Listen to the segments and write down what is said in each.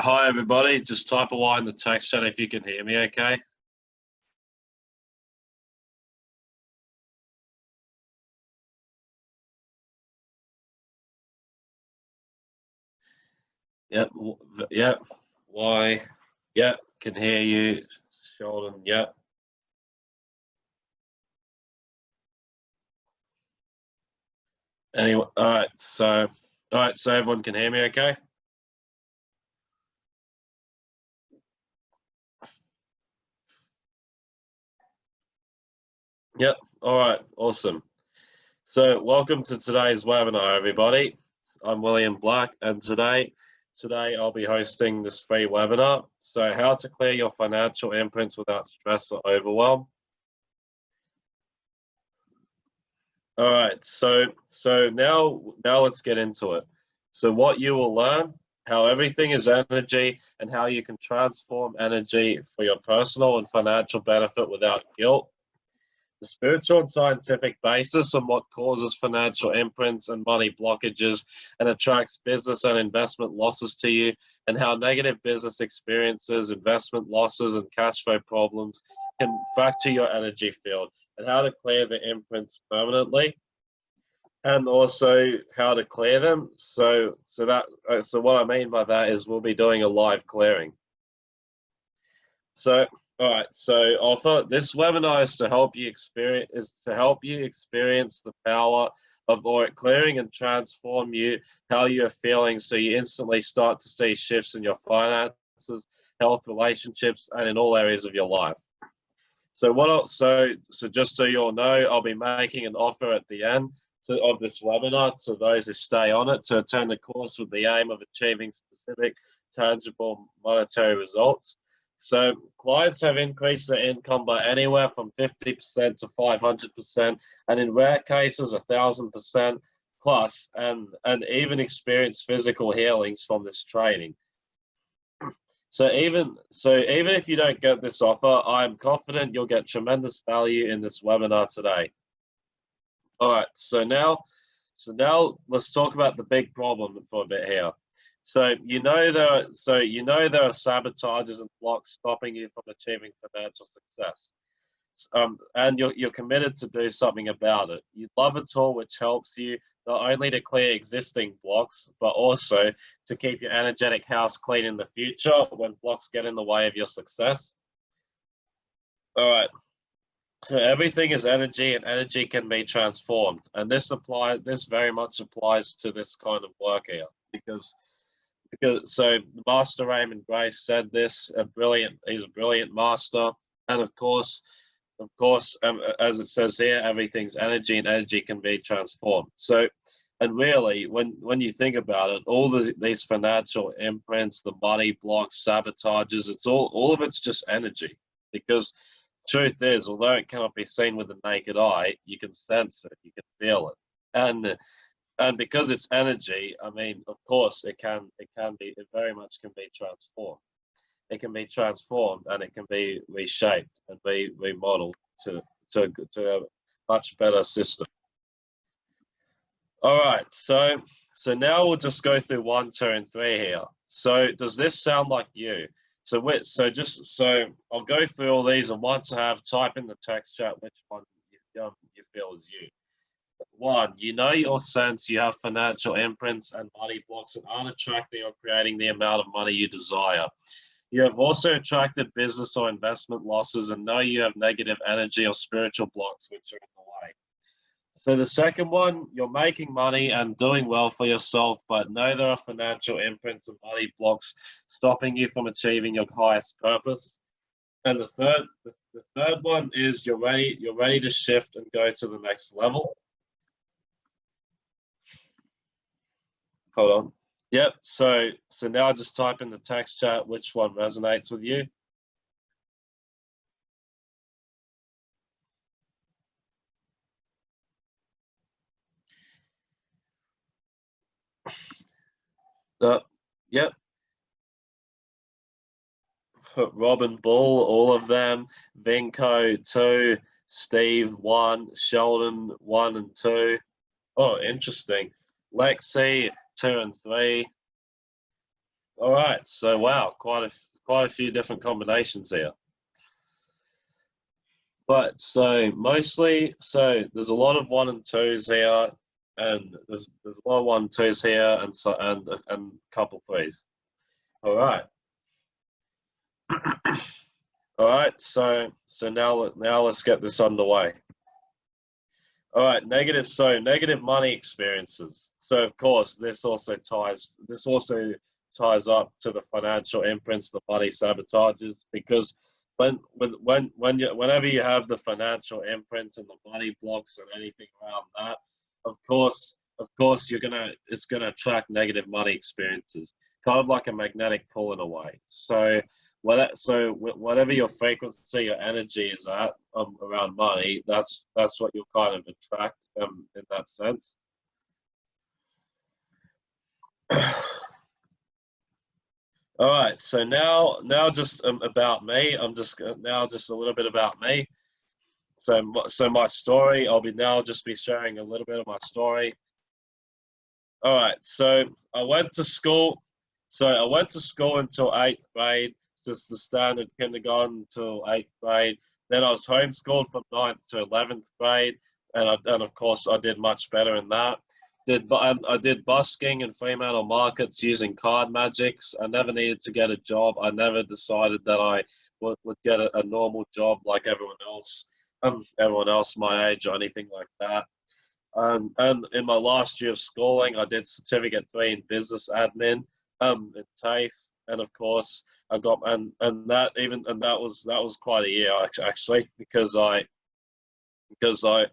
hi everybody. Just type a line in the text chat if you can hear me okay. Yep, yep. Why? Yep, can hear you. Sheldon, yep. Anyway, all right, so, all right, so everyone can hear me okay? Yep. All right. Awesome. So welcome to today's webinar, everybody. I'm William Black, and today, today I'll be hosting this free webinar. So how to clear your financial imprints without stress or overwhelm. All right. So so now now let's get into it. So what you will learn, how everything is energy, and how you can transform energy for your personal and financial benefit without guilt spiritual and scientific basis on what causes financial imprints and money blockages and attracts business and investment losses to you, and how negative business experiences, investment losses, and cash flow problems can fracture your energy field, and how to clear the imprints permanently and also how to clear them. So so that uh, so what i mean by that is we'll be doing a live clearing. So all right, so offer this webinar is to help you experience is to help you experience the power of auric clearing and transform you how you're feeling so you instantly start to see shifts in your finances, health, relationships, and in all areas of your life. So what else, so so just so you all know, I'll be making an offer at the end to, of this webinar to those who stay on it to attend the course with the aim of achieving specific tangible monetary results. So clients have increased their income by anywhere from 50% to 500%, and in rare cases, 1,000% plus, and, and even experienced physical healings from this training. So even so, even if you don't get this offer, I'm confident you'll get tremendous value in this webinar today. All right, so now, so now let's talk about the big problem for a bit here. So you know there, are, so you know there are sabotages and blocks stopping you from achieving financial success, um, and you're you're committed to do something about it. You love a tool which helps you not only to clear existing blocks, but also to keep your energetic house clean in the future when blocks get in the way of your success. All right. So everything is energy and energy can be transformed. And this applies, this very much applies to this kind of work here because because so Master Raymond Grace said this. A brilliant, he's a brilliant master, and of course, of course, um, as it says here, everything's energy, and energy can be transformed. So, and really, when when you think about it, all the, these financial imprints, the money blocks, sabotages, it's all all of it's just energy. Because truth is, although it cannot be seen with the naked eye, you can sense it, you can feel it, and and because it's energy i mean of course it can it can be it very much can be transformed. It can be transformed and it can be reshaped and be remodeled to to, to a much better system. All right so so now we'll just go through one two and three here. So does this sound like you? So wait, so just so i'll go through all these and once i have type in the text chat which one you, um, you feel is you one, you know your sense you have financial imprints and money blocks that aren't attracting or creating the amount of money you desire. You have also attracted business or investment losses and know you have negative energy or spiritual blocks which are in the way. So the second one, you're making money and doing well for yourself, but know there are financial imprints and money blocks stopping you from achieving your highest purpose. And the third, the, the third one is you're ready, you're ready to shift and go to the next level. Hold on. Yep. So so now I just type in the tax chart which one resonates with you. Uh, yep. Robin Bull, all of them. Venko two. Steve, one. Sheldon, one and two. Oh, interesting. Lexi, two and three. all right. So wow, quite a quite a few different combinations here. But so mostly, so there's a lot of one and twos here, and there's there's a lot of one twos here, and so and and a couple threes. All right. All right. So so now now let's get this underway. All right, negative. So negative money experiences. So of course, this also ties. This also ties up to the financial imprints, the money sabotages, because when when when you whenever you have the financial imprints and the money blocks and anything around that, of course, of course, you're gonna it's gonna attract negative money experiences, kind of like a magnetic pull in a way. So what so whatever your frequency your energy is at um, around money that's that's what you'll kind of attract um, in that sense. All right so now now just um, about me i'm just now just a little bit about me. So so my story i'll be now just be sharing a little bit of my story. All right so i went to school so i went to school until eighth grade just the standard kindergarten till eighth grade. Then I was homeschooled from ninth to eleventh grade, and I, and of course I did much better in that. Did I did busking in Fremantle markets using card magics. I never needed to get a job. I never decided that I would, would get a, a normal job like everyone else, um, everyone else my age or anything like that. Um, and in my last year of schooling, I did certificate three in business admin um, in TAFE and of course I got and and that even and that was that was quite a year actually because I because I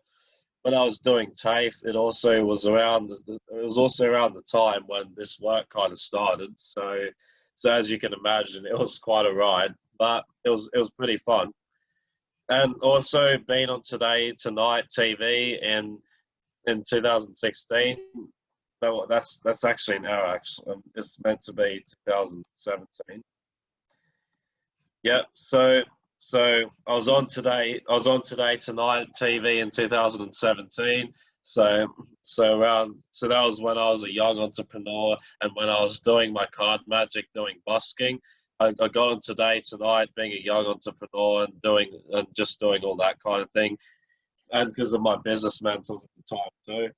when I was doing TAFE it also was around it was also around the time when this work kind of started. So so as you can imagine it was quite a ride but it was it was pretty fun. And also being on today tonight TV and in 2016 no, that's that's actually now. Actually, um, it's meant to be 2017. Yeah. So so I was on today. I was on today tonight TV in 2017. So so around so that was when I was a young entrepreneur and when I was doing my card magic, doing busking. I, I got on today tonight, being a young entrepreneur and doing and just doing all that kind of thing, and because of my business mentors at the time too.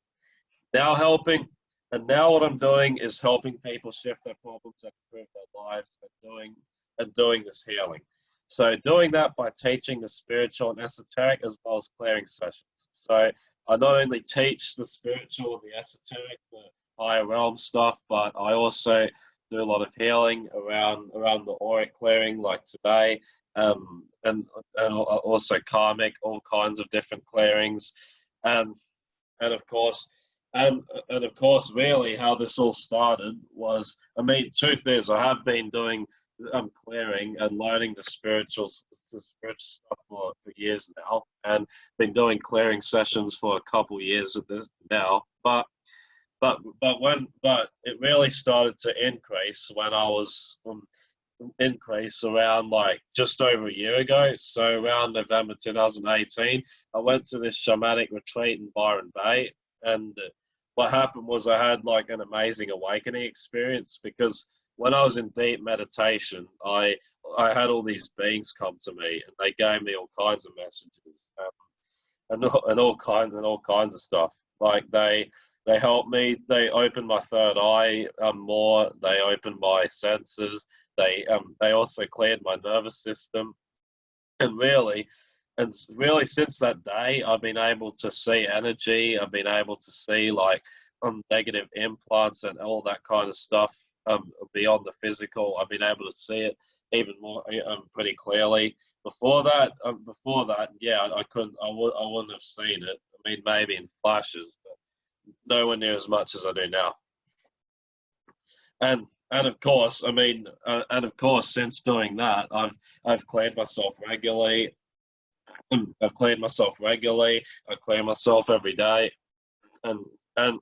Now helping and now what I'm doing is helping people shift their problems and improve their lives and doing and doing this healing. So doing that by teaching the spiritual and esoteric as well as clearing sessions. So I not only teach the spiritual and the esoteric, the higher realm stuff, but I also do a lot of healing around around the auric clearing, like today, um, and and also karmic, all kinds of different clearings, um, and of course and and of course, really, how this all started was, I mean, truth is, I have been doing um, clearing and learning the spiritual, the spiritual stuff for, for years now, and been doing clearing sessions for a couple years at this now. But but but when but it really started to increase when I was um, increase around like just over a year ago. So around November 2018, I went to this shamanic retreat in Byron Bay, and what happened was I had like an amazing awakening experience because when I was in deep meditation, I I had all these beings come to me and they gave me all kinds of messages um, and all, and all kinds and all kinds of stuff. Like they they helped me. They opened my third eye um, more. They opened my senses. They um, they also cleared my nervous system. And really, and really since that day i've been able to see energy i've been able to see like um, negative implants and all that kind of stuff um, beyond the physical. I've been able to see it even more um, pretty clearly. Before that um, before that yeah i couldn't I w- I wouldn't have seen it. I mean maybe in flashes but nowhere near as much as i do now. And and of course, I mean, uh, and of course, since doing that, I've I've cleared myself regularly. I've cleaned myself regularly. I clean myself every day, and and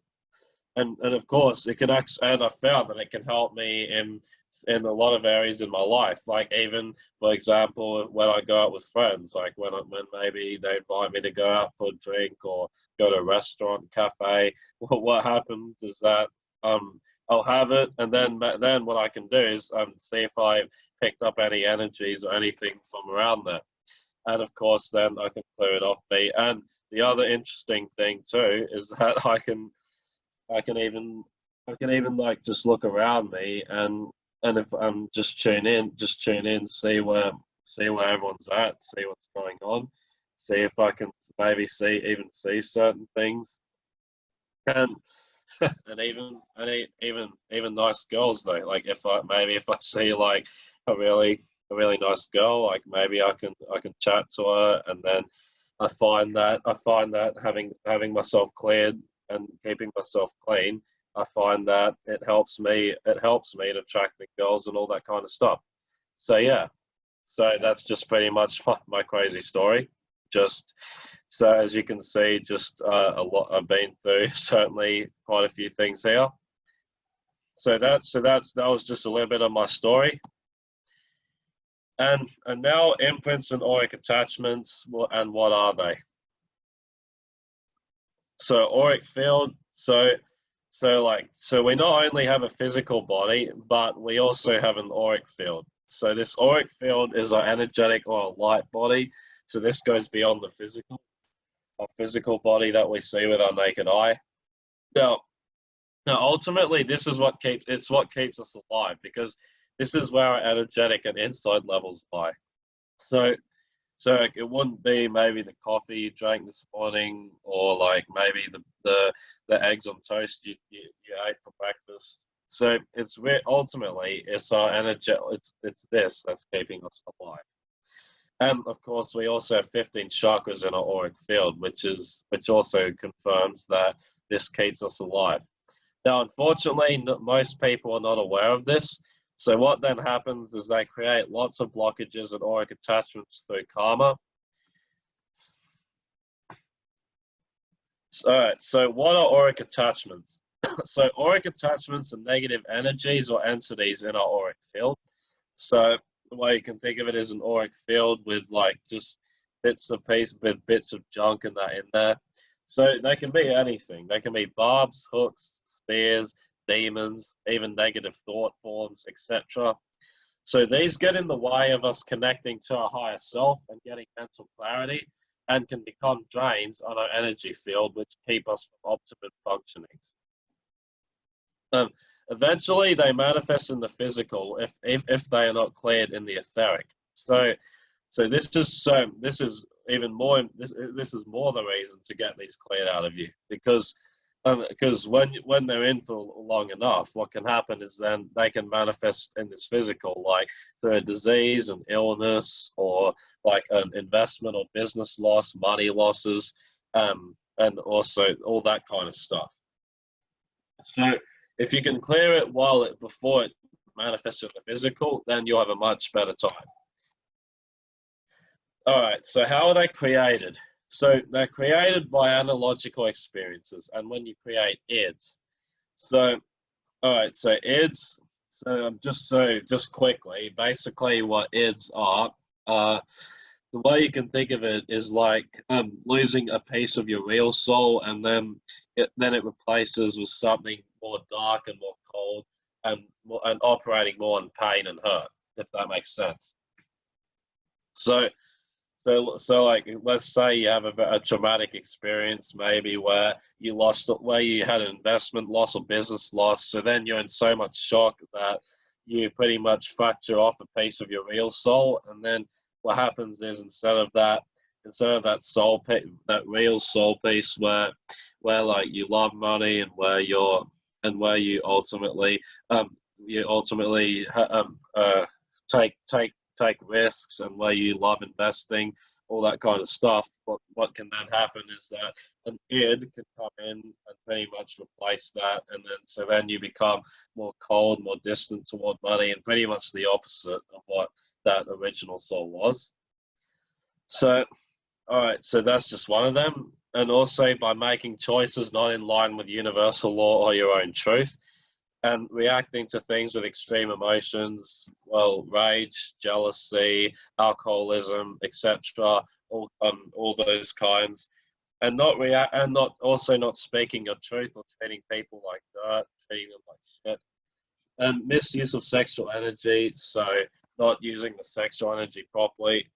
and and of course it can actually. And I found that it can help me in in a lot of areas in my life. Like even for example, when I go out with friends, like when I, when maybe they invite me to go out for a drink or go to a restaurant, cafe. What what happens is that um I'll have it, and then then what I can do is um, see if I picked up any energies or anything from around there, and of course then I can clear it off me. And the other interesting thing too is that I can I can even I can even like just look around me and and if I'm just tune in, just tune in, see where see where everyone's at, see what's going on, see if I can maybe see even see certain things, and and even and even even nice girls though. Like if I maybe if I see like a really a really nice girl, like maybe I can I can chat to her, and then I find that I find that having having myself cleared and keeping myself clean, I find that it helps me it helps me to attract the girls and all that kind of stuff. So yeah, so that's just pretty much my, my crazy story. Just so as you can see, just uh, a lot I've been through. Certainly, quite a few things here. So that's so that's that was just a little bit of my story. And and now imprints and auric attachments. And what are they? So auric field. So so like so we not only have a physical body, but we also have an auric field. So this auric field is our energetic or light body. So this goes beyond the physical a physical body that we see with our naked eye. Now, now ultimately, this is what keeps it's what keeps us alive because this is where our energetic and inside levels lie. So, so it wouldn't be maybe the coffee you drank this morning, or like maybe the the, the eggs on toast you, you, you ate for breakfast. So it's where ultimately it's our energy. It's it's this that's keeping us alive. And of course, we also have 15 chakras in our auric field, which is which also confirms that this keeps us alive. Now, unfortunately, most people are not aware of this. So what then happens is they create lots of blockages and auric attachments through karma. So, all right, so what are auric attachments? so auric attachments are negative energies or entities in our auric field. So the way you can think of it is an auric field with like just bits of piece with bits of junk and that in there. So they can be anything. They can be barbs, hooks, spears, demons, even negative thought forms, etc. So these get in the way of us connecting to our higher self and getting mental clarity and can become drains on our energy field, which keep us from optimum functionings. Um, eventually, they manifest in the physical if, if, if they are not cleared in the etheric. So, so this is so this is even more this this is more the reason to get these cleared out of you because um, because when when they're in for long enough, what can happen is then they can manifest in this physical, like through a disease, an illness, or like an investment or business loss, money losses, um, and also all that kind of stuff. So if you can clear it while it before it manifests in the physical, then you'll have a much better time. All right, so how are they created? So they're created by analogical experiences, and when you create IDs. So, all right, so IDs, so just so, just quickly, basically what IDs are, uh, the way you can think of it is like um, losing a piece of your real soul and then it, then it replaces with something more dark and more cold and and operating more on pain and hurt, if that makes sense. So, so, so like, let's say you have a, a traumatic experience, maybe where you lost, where you had an investment loss or business loss. So then you're in so much shock that you pretty much fracture off a piece of your real soul. And then what happens is instead of that, instead of that soul, that real soul piece where, where like you love money and where you're and where you ultimately um, you ultimately um, uh, take take take risks and where you love investing, all that kind of stuff. But what can then happen is that an id can come in and pretty much replace that, and then so then you become more cold, more distant toward money, and pretty much the opposite of what that original soul was. So, all right, so that's just one of them and also by making choices not in line with universal law or your own truth, and reacting to things with extreme emotions, well, rage, jealousy, alcoholism, etc., all um, all those kinds, and not react and not also not speaking your truth or treating people like that, treating them like shit, and misuse of sexual energy. So not using the sexual energy properly,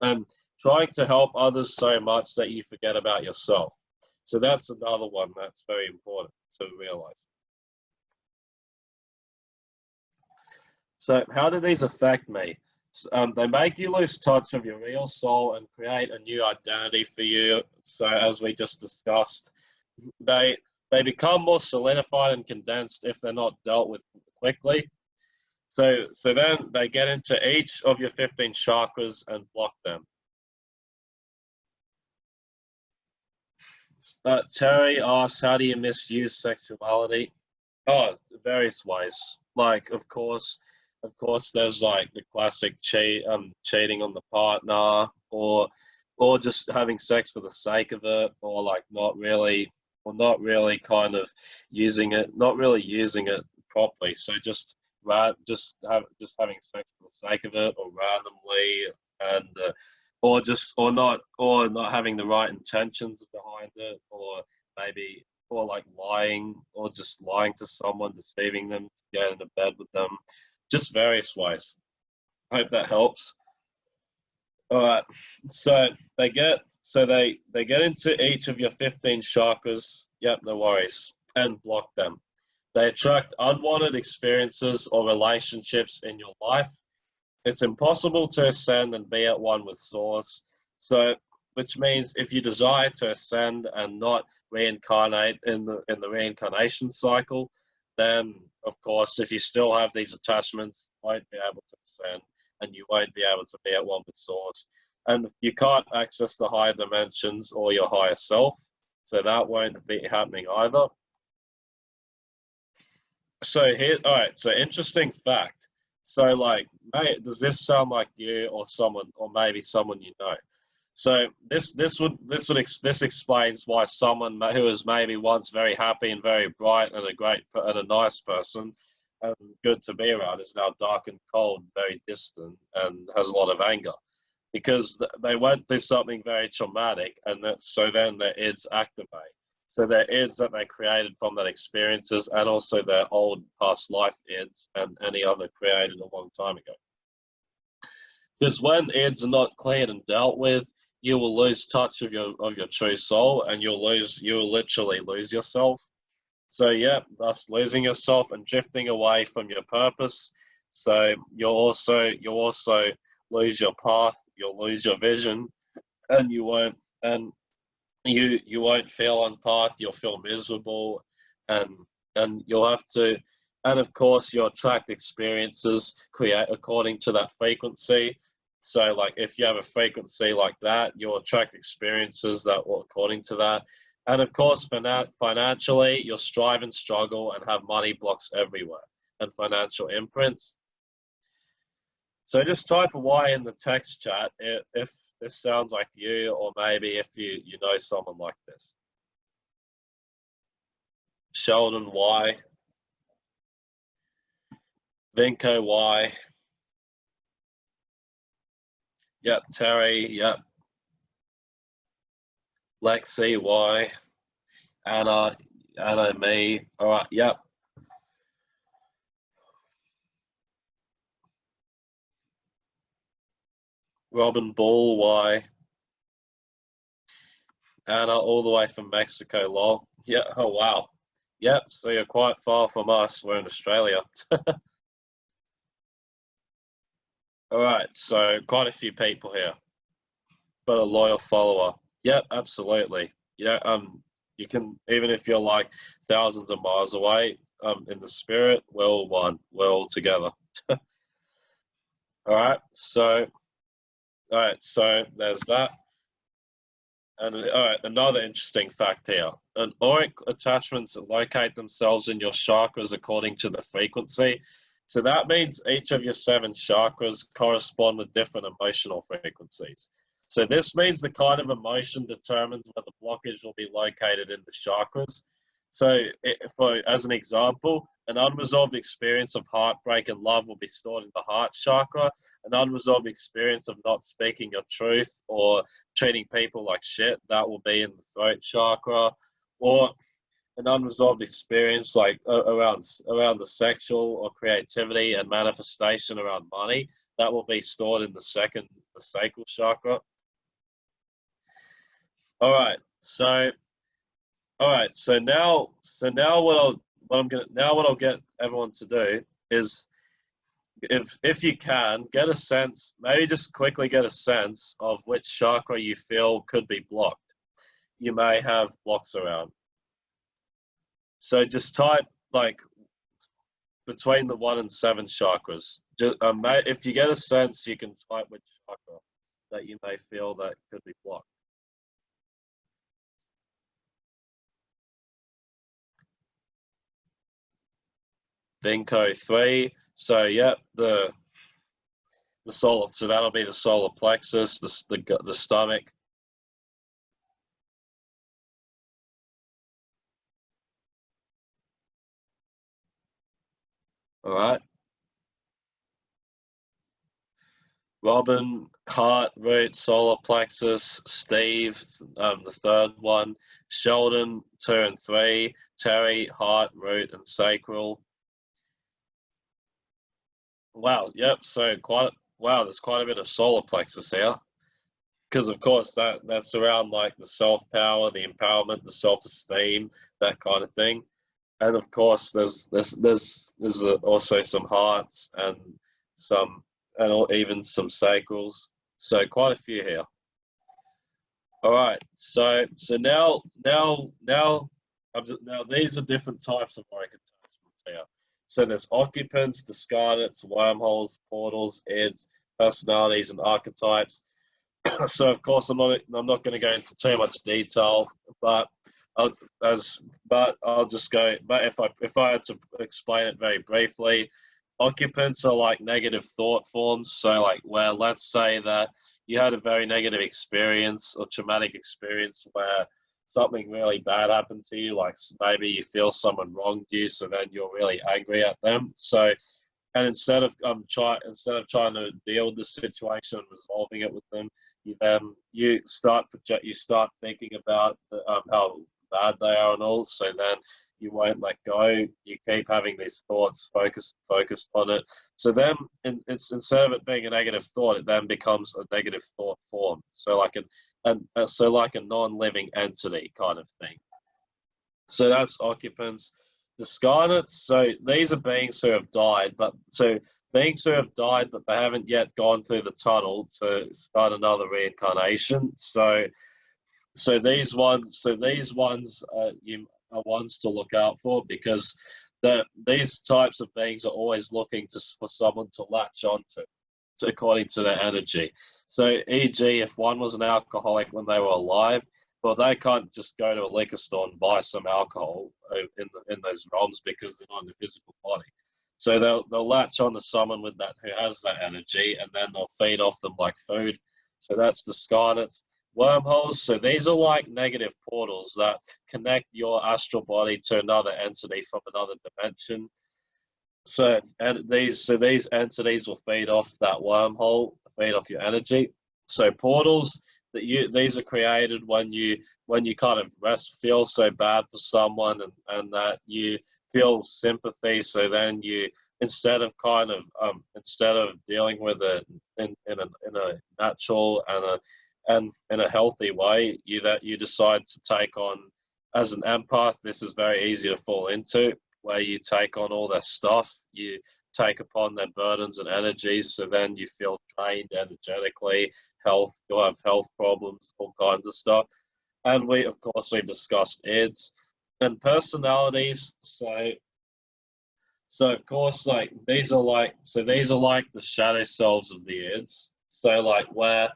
and trying to help others so much that you forget about yourself. So that's another one that's very important to realize. So how do these affect me? Um, they make you lose touch of your real soul and create a new identity for you. So as we just discussed, they they become more solidified and condensed if they're not dealt with quickly. So so then they get into each of your 15 chakras and block them. Uh, Terry asks, how do you misuse sexuality? Oh, various ways. Like, of course, of course, there's like the classic cheat, um, cheating on the partner, or or just having sex for the sake of it, or like not really, or not really kind of using it, not really using it properly. So just just have just having sex for the sake of it, or randomly, and uh, or just or not or not having the right intentions behind it or maybe or like lying or just lying to someone deceiving them to get into bed with them just various ways. I hope that helps. All right so they get so they they get into each of your 15 chakras. Yep no worries and block them. They attract unwanted experiences or relationships in your life. It's impossible to ascend and be at one with source. So, which means if you desire to ascend and not reincarnate in the in the reincarnation cycle, then of course, if you still have these attachments, you won't be able to ascend, and you won't be able to be at one with source. And you can't access the higher dimensions or your higher self, so that won't be happening either. So here, all right. So interesting fact so like, mate, does this sound like you or someone, or maybe someone you know? So this this would this would ex, this explains why someone who was maybe once very happy and very bright and a great and a nice person and good to be around is now dark and cold, very distant, and has a lot of anger because they went through something very traumatic, and that, so then their ids activate. So their ids that they created from that experiences and also their old past life ids and any other created a long time ago. Because when ids are not cleared and dealt with, you will lose touch of your of your true soul and you'll lose you'll literally lose yourself. So yeah, thus losing yourself and drifting away from your purpose. So you'll also you'll also lose your path, you'll lose your vision, and you won't and you you won't feel on path you'll feel miserable and and you'll have to and of course you'll attract experiences create according to that frequency so like if you have a frequency like that you'll attract experiences that will according to that and of course financially you'll strive and struggle and have money blocks everywhere and financial imprints so just type a Y in the text chat if this sounds like you, or maybe if you, you know someone like this. Sheldon Y. Vinco Y. Yep, Terry, yep. Lexi Y. Anna, Anna, me. All right, yep. Robin Ball, why? Anna, all the way from Mexico, lol. Yeah, oh wow. Yep, so you're quite far from us. We're in Australia. all right, so quite a few people here, but a loyal follower. Yep, absolutely. Yeah, um, you can even if you're like thousands of miles away, um, in the spirit, we're all one. We're all together. all right, so all right, so there's that. And all right, another interesting fact here. An auric attachments that locate themselves in your chakras according to the frequency. So that means each of your seven chakras correspond with different emotional frequencies. So this means the kind of emotion determines where the blockage will be located in the chakras. So it, for as an example, An unresolved experience of heartbreak and love will be stored in the heart chakra. An unresolved experience of not speaking your truth or treating people like shit, that will be in the throat chakra. Or an unresolved experience like uh, around around the sexual or creativity and manifestation around money, that will be stored in the second, the sacral chakra. All right, so, all right, so now, so now what I'll, what I'm gonna, now what I'll get everyone to do is, if if you can, get a sense, maybe just quickly get a sense of which chakra you feel could be blocked. You may have blocks around. So just type like between the one and seven chakras. Just, um, if you get a sense, you can type which chakra that you may feel that could be blocked. Benko three. So yep, the the solar. So that'll be the solar plexus, the the, the stomach. All right. Robin, Heart, Root, Solar Plexus, Steve, um, the third one, Sheldon, two and three, Terry, Heart, Root, and Sacral. Wow, yep, so quite, wow, there's quite a bit of solar plexus here. Because of course that that's around like the self-power, the empowerment, the self-esteem, that kind of thing. And of course there's there's there's there's also some hearts and some and even some sacrals. So quite a few here. All right, so so now now now now these are different types of auric attachments here. So there's occupants, discarnates, wormholes, portals, eds, personalities, and archetypes. so of course I'm not I'm not going to go into too much detail, but I'll, as but I'll just go. But if I if I had to explain it very briefly, occupants are like negative thought forms. So like where let's say that you had a very negative experience or traumatic experience where something really bad happened to you, like maybe you feel someone wronged you, so then you're really angry at them. So, and instead of um try instead of trying to deal with the situation and resolving it with them, you then you start project you start thinking about the, um, how bad they are and all. So then you won't let go. You keep having these thoughts, focus focused on it. So then, in, it's instead of it being a negative thought, it then becomes a negative thought form. So like an and uh, so like a non-living entity kind of thing. So that's occupants. Discarnates, so these are beings who have died, but so beings who have died, but they haven't yet gone through the tunnel to start another reincarnation. So, so these ones, so these ones, uh, you are ones to look out for because the, these types of beings are always looking to, for someone to latch onto, to, according to their energy. So, e.g., if one was an alcoholic when they were alive, well, they can't just go to a liquor store and buy some alcohol uh, in the, in those realms because they're not in the physical body. So they'll they'll latch on to someone with that who has that energy, and then they'll feed off them like food. So that's the discarnates. Wormholes. So these are like negative portals that connect your astral body to another entity from another dimension. So and these so these entities will feed off that wormhole feed off your energy. So portals that you these are created when you when you kind of rest feel so bad for someone and, and that you feel sympathy so then you instead of kind of um, instead of dealing with it in, in, a, in a natural and a and in a healthy way you that you decide to take on as an empath this is very easy to fall into where you take on all their stuff you take upon their burdens and energies. So then you feel drained energetically, health, you'll have health problems, all kinds of stuff. And we, of course, we've discussed eds and personalities. So, so of course, like these are like, so these are like the shadow selves of the eds. So like where,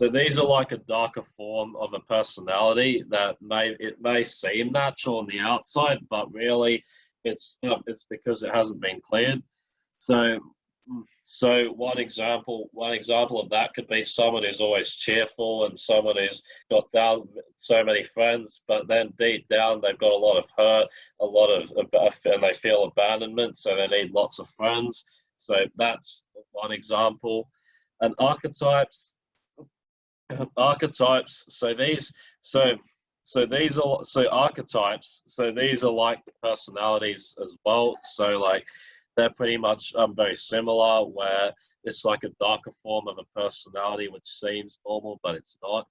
so these are like a darker form of a personality that may, it may seem natural on the outside, but really it's, it's because it hasn't been cleared. So mm, So one example, one example of that could be someone who's always cheerful and someone who's got down so many friends, but then deep down they've got a lot of hurt, a lot of, and they feel abandonment, so they need lots of friends. So that's one example. And archetypes, archetypes. So these, so so these are so archetypes. So these are like personalities as well. So like they're pretty much um, very similar, where it's like a darker form of a personality, which seems normal, but it's not.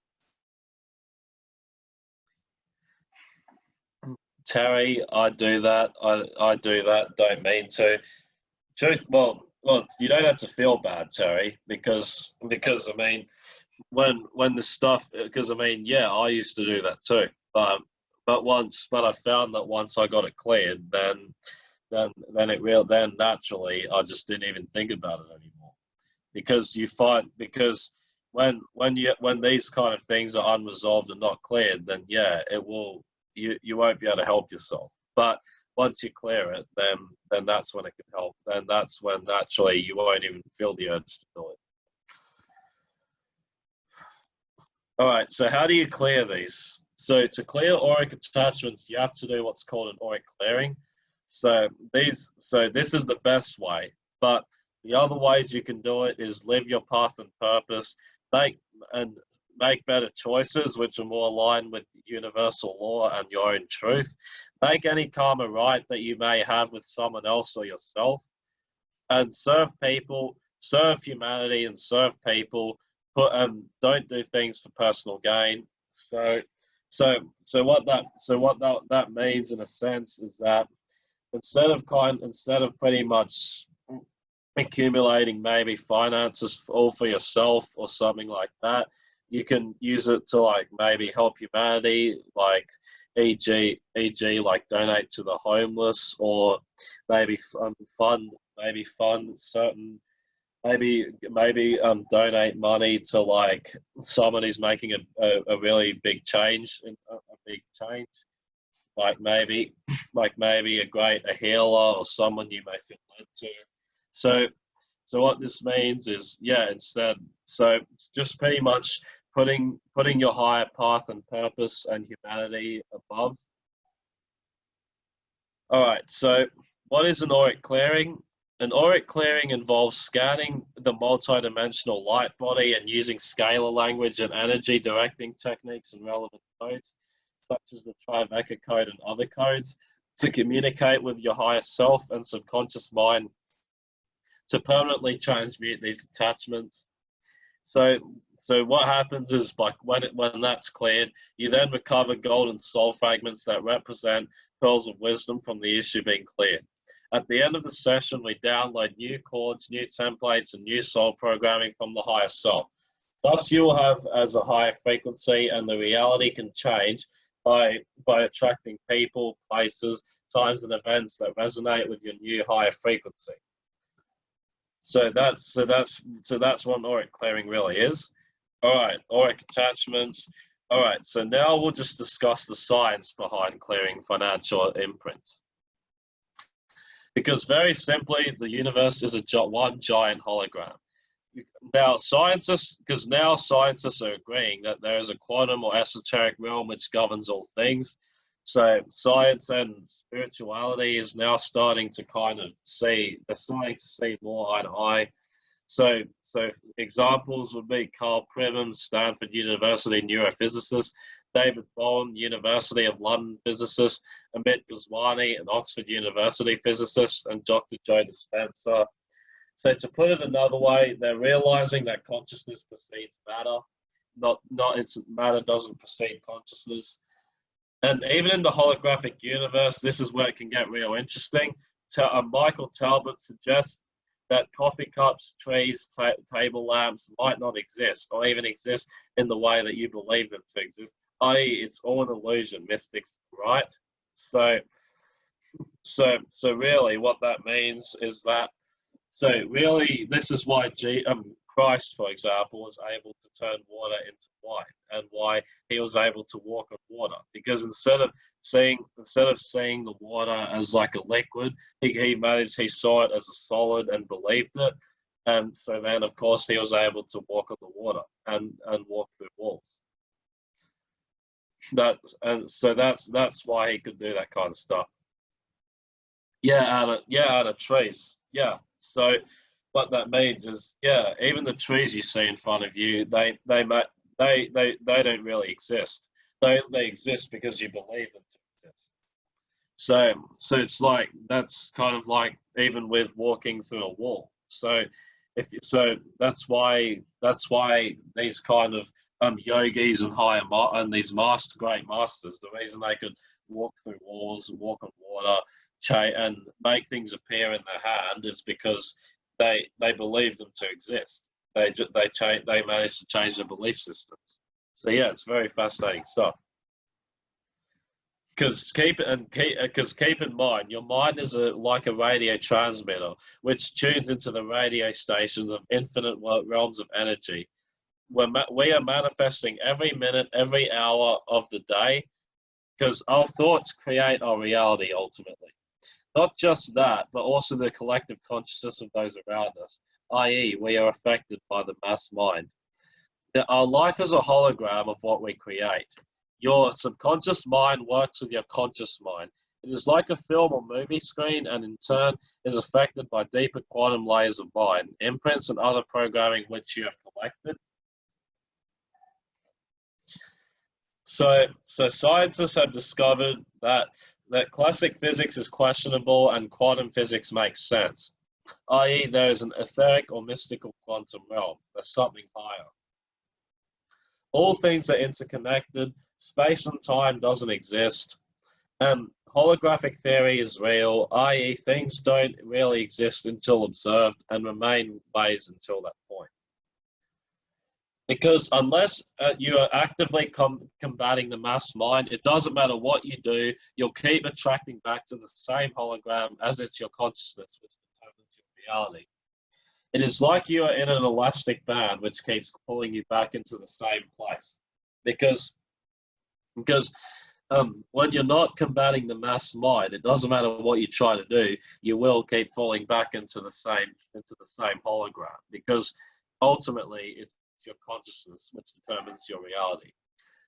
Terry, I do that. I, I do that. Don't mean to. Truth, well, well, you don't have to feel bad, Terry, because because I mean, when when the stuff, because I mean, yeah, I used to do that too, but but once, but I found that once I got it cleared, then then then it real then naturally I just didn't even think about it anymore. Because you find because when when you when these kind of things are unresolved and not cleared then yeah it will you you won't be able to help yourself. But once you clear it then then that's when it can help. Then that's when naturally you won't even feel the urge to do it all right so how do you clear these so to clear auric attachments you have to do what's called an auric clearing so these, so this is the best way. But the other ways you can do it is live your path and purpose, make and make better choices which are more aligned with universal law and your own truth. Make any karma right that you may have with someone else or yourself, and serve people, serve humanity, and serve people. Put and don't do things for personal gain. So, so, so what that, so what that that means in a sense is that instead of kind instead of pretty much accumulating maybe finances all for yourself or something like that you can use it to like maybe help humanity like eg eg like donate to the homeless or maybe um, fund maybe fund certain maybe maybe um donate money to like someone who's making a, a, a really big change a, a big change like maybe like maybe a great a healer or someone you may feel led to. So so what this means is yeah, instead so just pretty much putting putting your higher path and purpose and humanity above. All right, so what is an auric clearing? An auric clearing involves scanning the multidimensional light body and using scalar language and energy directing techniques and relevant codes such as the Trivecca code and other codes, to communicate with your higher self and subconscious mind to permanently transmute these attachments. So, so what happens is like when it, when that's cleared, you then recover golden soul fragments that represent pearls of wisdom from the issue being cleared. At the end of the session, we download new chords, new templates, and new soul programming from the higher self. Thus, you will have as a higher frequency, and the reality can change by by attracting people, places, times, and events that resonate with your new higher frequency. So that's so that's so that's what auric clearing really is. All right, auric attachments. All right, so now we'll just discuss the science behind clearing financial imprints. Because very simply, the universe is a one giant hologram. Now scientists because now scientists are agreeing that there is a quantum or esoteric realm which governs all things. So science and spirituality is now starting to kind of see they're starting to see more eye to eye. So so examples would be karl pribram stanford university neurophysicist david bohm university of london physicist amit goswami an oxford university physicist and dr joe dispenza so to put it another way, they're realizing that consciousness precedes matter. Not not it's matter doesn't precede consciousness. And even in the holographic universe, this is where it can get real interesting. uh, Michael Talbot suggests that coffee cups, trees, ta table lamps might not exist, or even exist in the way that you believe them to exist. I.e., it's all an illusion. Mystics, right? So, so, so really, what that means is that so really, this is why G, um, Christ, for example, was able to turn water into wine, and why he was able to walk on water. Because instead of seeing instead of seeing the water as like a liquid, he, he managed he saw it as a solid and believed it. And so then, of course, he was able to walk on the water and, and walk through walls. That and so that's that's why he could do that kind of stuff. Yeah, out of yeah, out of trees. Yeah. So what that means is, yeah, even the trees you see in front of you, they they might they they they don't really exist. They they exist because you believe them to exist. So so it's like that's kind of like even with walking through a wall. So if so, that's why that's why these kind of um, yogis and higher and these master great masters, the reason they could walk through walls, walk on water, and make things appear in their hand is because they they believe them to exist. They they change they manage to change their belief systems. So yeah, it's very fascinating stuff. Because keep and keep because keep in mind, your mind is a like a radio transmitter, which tunes into the radio stations of infinite realms of energy. We're we are manifesting every minute, every hour of the day, because our thoughts create our reality ultimately. Not just that, but also the collective consciousness of those around us, i.e., we are affected by the mass mind. Our life is a hologram of what we create. Your subconscious mind works with your conscious mind. It is like a film or movie screen and in turn is affected by deeper quantum layers of mind, imprints and other programming which you have collected. So, so scientists have discovered that that classic physics is questionable and quantum physics makes sense, i.e. there is an etheric or mystical quantum realm, there's something higher. All things are interconnected, space and time doesn't exist, and holographic theory is real, i.e. things don't really exist until observed and remain waves until that point. Because unless uh, you are actively com combating the mass mind, it doesn't matter what you do, you'll keep attracting back to the same hologram as it's your consciousness which determines your reality. It is like you are in an elastic band which keeps pulling you back into the same place. Because, because um, when you're not combating the mass mind, it doesn't matter what you try to do, you will keep falling back into the same into the same hologram. Because ultimately, it's your consciousness, which determines your reality.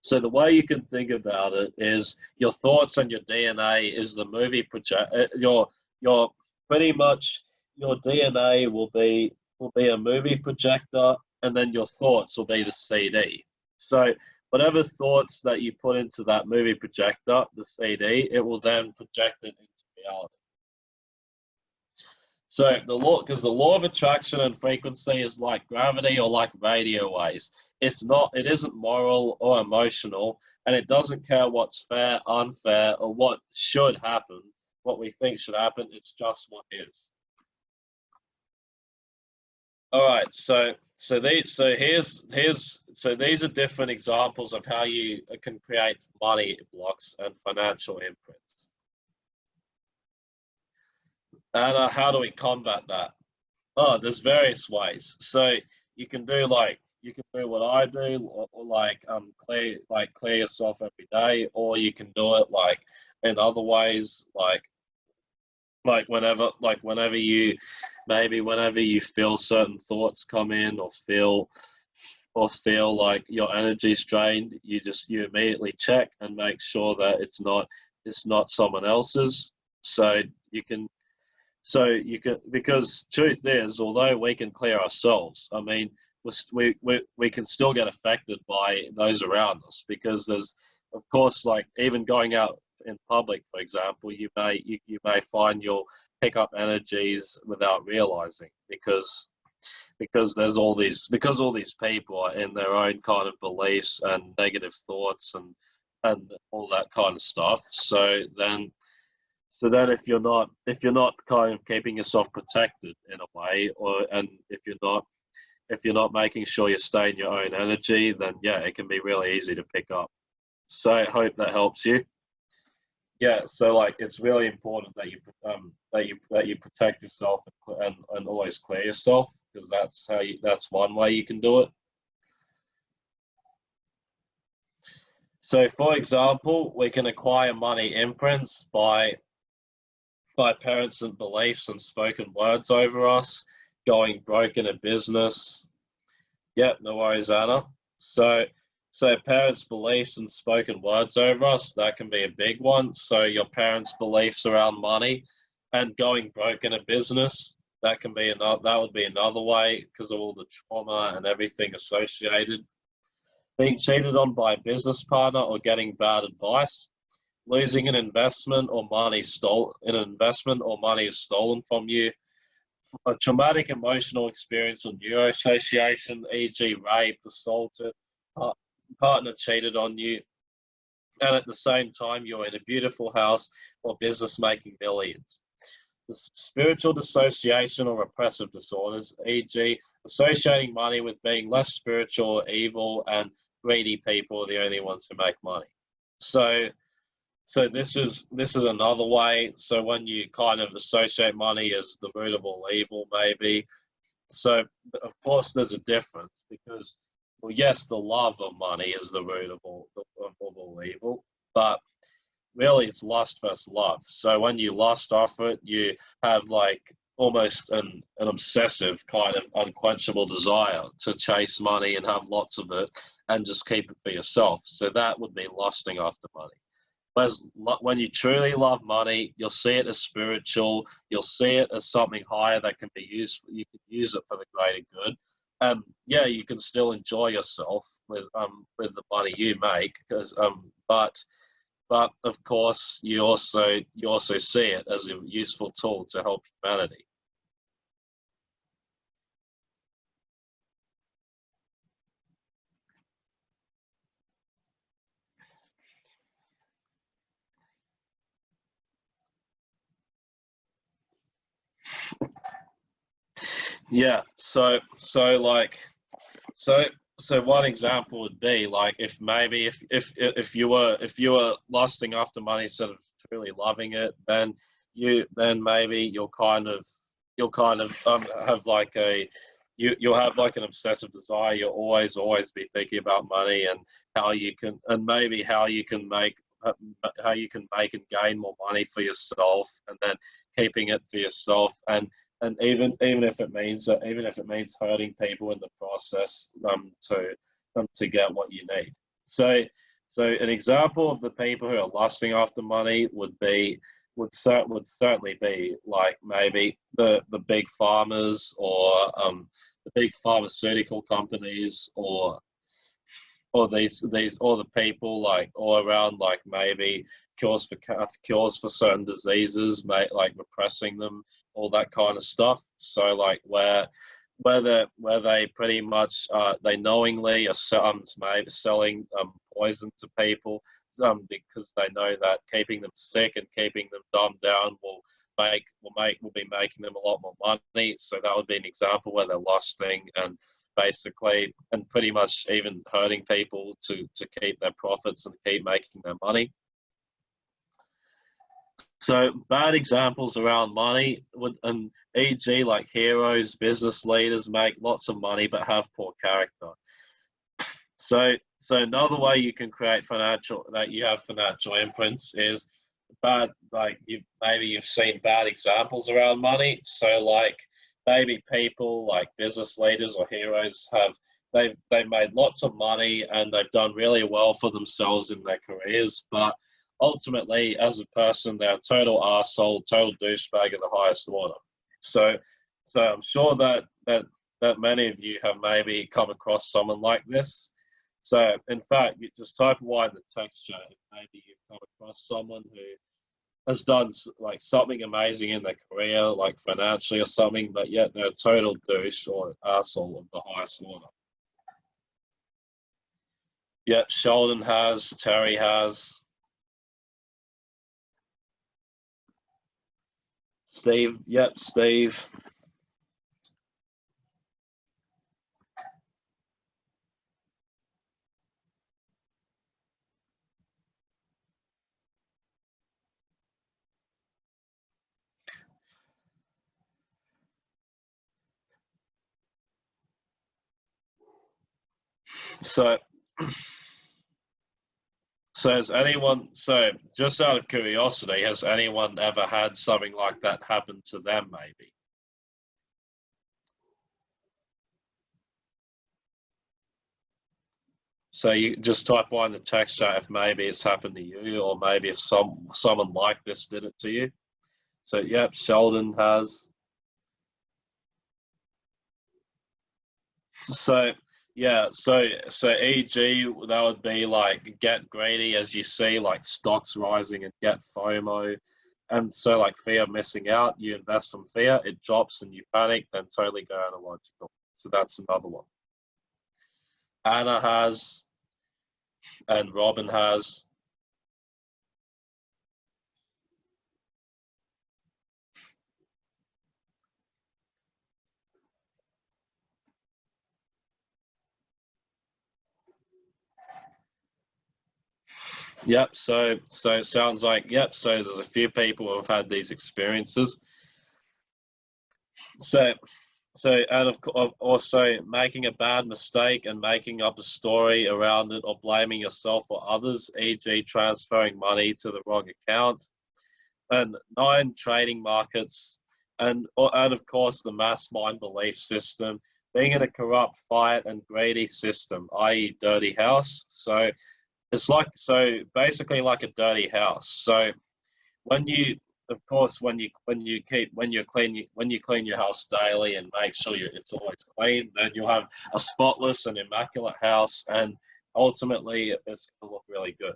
So the way you can think about it is your thoughts and your DNA is the movie project. Uh, your your pretty much your DNA will be will be a movie projector, and then your thoughts will be the CD. So whatever thoughts that you put into that movie projector, the CD, it will then project it into reality. So the law, because the law of attraction and frequency is like gravity or like radio waves. It's not, it isn't moral or emotional, and it doesn't care what's fair, unfair, or what should happen, what we think should happen. It's just what is. All right, so so these so here's here's so these are different examples of how you can create money blocks and financial imprints. And uh, how do we combat that? Oh, there's various ways. So you can do like you can do what I do, or, or, like um clear like clear yourself every day, or you can do it like in other ways, like like whenever like whenever you maybe whenever you feel certain thoughts come in or feel or feel like your energy's drained, you just you immediately check and make sure that it's not it's not someone else's. So you can so you can, because truth is, although we can clear ourselves, I mean, we, we, we can still get affected by those around us because there's, of course, like even going out in public, for example, you may, you, you may find you'll pick up energies without realizing because because there's all these because all these people are in their own kind of beliefs and negative thoughts and and all that kind of stuff. So then so then if you're not if you're not kind of keeping yourself protected in a way, or and if you're not if you're not making sure you're staying your own energy, then yeah, it can be really easy to pick up. So I hope that helps you. Yeah, so like it's really important that you um, that you that you protect yourself and, and always clear yourself because that's how you that's one way you can do it. So for example, we can acquire money imprints by by parents and beliefs and spoken words over us. going broke in a business. Yep, no worries, Anna. So, so parents' beliefs and spoken words over us, that can be a big one. So your parents' beliefs around money and going broke in a business, that can be another, that would be another way because of all the trauma and everything associated. Being cheated on by a business partner or getting bad advice, losing an investment or money stolen, an investment or money is stolen from you, a traumatic emotional experience or neuroassociation, e.g., rape, assaulted, uh, partner cheated on you, and at the same time you're in a beautiful house or business making billions. The spiritual dissociation or repressive disorders, e.g., associating money with being less spiritual, evil, and greedy people are the only ones who make money. So so this is this is another way. So when you kind of associate money as the root of all evil, maybe. So of course there's a difference because well, yes, the love of money is the root of all of, all evil, but really it's lust versus love. So when you lust off it, you have like almost an, an obsessive kind of unquenchable desire to chase money and have lots of it and just keep it for yourself. So that would be lusting after money. Whereas when you truly love money, you'll see it as spiritual. You'll see it as something higher that can be used. You can use it for the greater good. Um, yeah, you can still enjoy yourself with um with the money you make, because um, but but of course you also you also see it as a useful tool to help humanity. Yeah. So so like so so one example would be like if maybe if if if you were if you were lusting after money instead of truly loving it, then you then maybe you'll kind of you'll kind of um, have like a you you'll have like an obsessive desire. You'll always always be thinking about money and how you can and maybe how you can make how you can make and gain more money for yourself and then keeping it for yourself and and even even if it means even if it means hurting people in the process um, to um, to get what you need. So so an example of the people who are lusting after money would be would cert, would certainly be like maybe the the big farmers or um, the big pharmaceutical companies or or these these or the people like all around like maybe cures for cures for certain diseases, mate, like repressing them all that kind of stuff. So like where where they where they pretty much uh, they knowingly are um, maybe selling um, poison to people um, because they know that keeping them sick and keeping them dumbed down will make will make will be making them a lot more money. So that would be an example where they're lusting and basically and pretty much even hurting people to to keep their profits and keep making their money. So bad examples around money would, and e.g. like heroes, business leaders make lots of money but have poor character. So, so another way you can create financial that you have financial imprints is bad. Like you maybe you've seen bad examples around money. So like maybe people like business leaders or heroes have they've they've made lots of money and they've done really well for themselves in their careers, but ultimately, as a person, they're a total asshole, total douchebag of the highest order. So, so I'm sure that that that many of you have maybe come across someone like this. So, in fact, you just type Y in the text chat. Maybe you've come across someone who has done like something amazing in their career, like financially or something, but yet they're a total douche or asshole of the highest order. Yep, Sheldon has, Terry has, Steve, yep, Steve. So Says anyone, so just out of curiosity, has anyone ever had something like that happen to them, maybe? So you just type in the text chat if maybe it's happened to you or maybe if some someone like this did it to you. So yep, Sheldon has. So yeah, so so EG that would be like get greedy as you see like stocks rising and get FOMO. And so like fear missing out, you invest from fear, it drops and you panic, then totally go analogical. So that's another one. Anna has and Robin has Yep. So so it sounds like yep. So there's a few people who have had these experiences. So so and of course also making a bad mistake and making up a story around it or blaming yourself or others, e.g., transferring money to the wrong account, and nine trading markets, and and of course the mass mind belief system being in a corrupt, fight and greedy system, i.e., dirty house. So it's like so basically like a dirty house. So when you of course when you when you keep when you clean when you clean your house daily and make sure you, it's always clean, then you'll have a spotless and immaculate house, and ultimately it's going to look really good.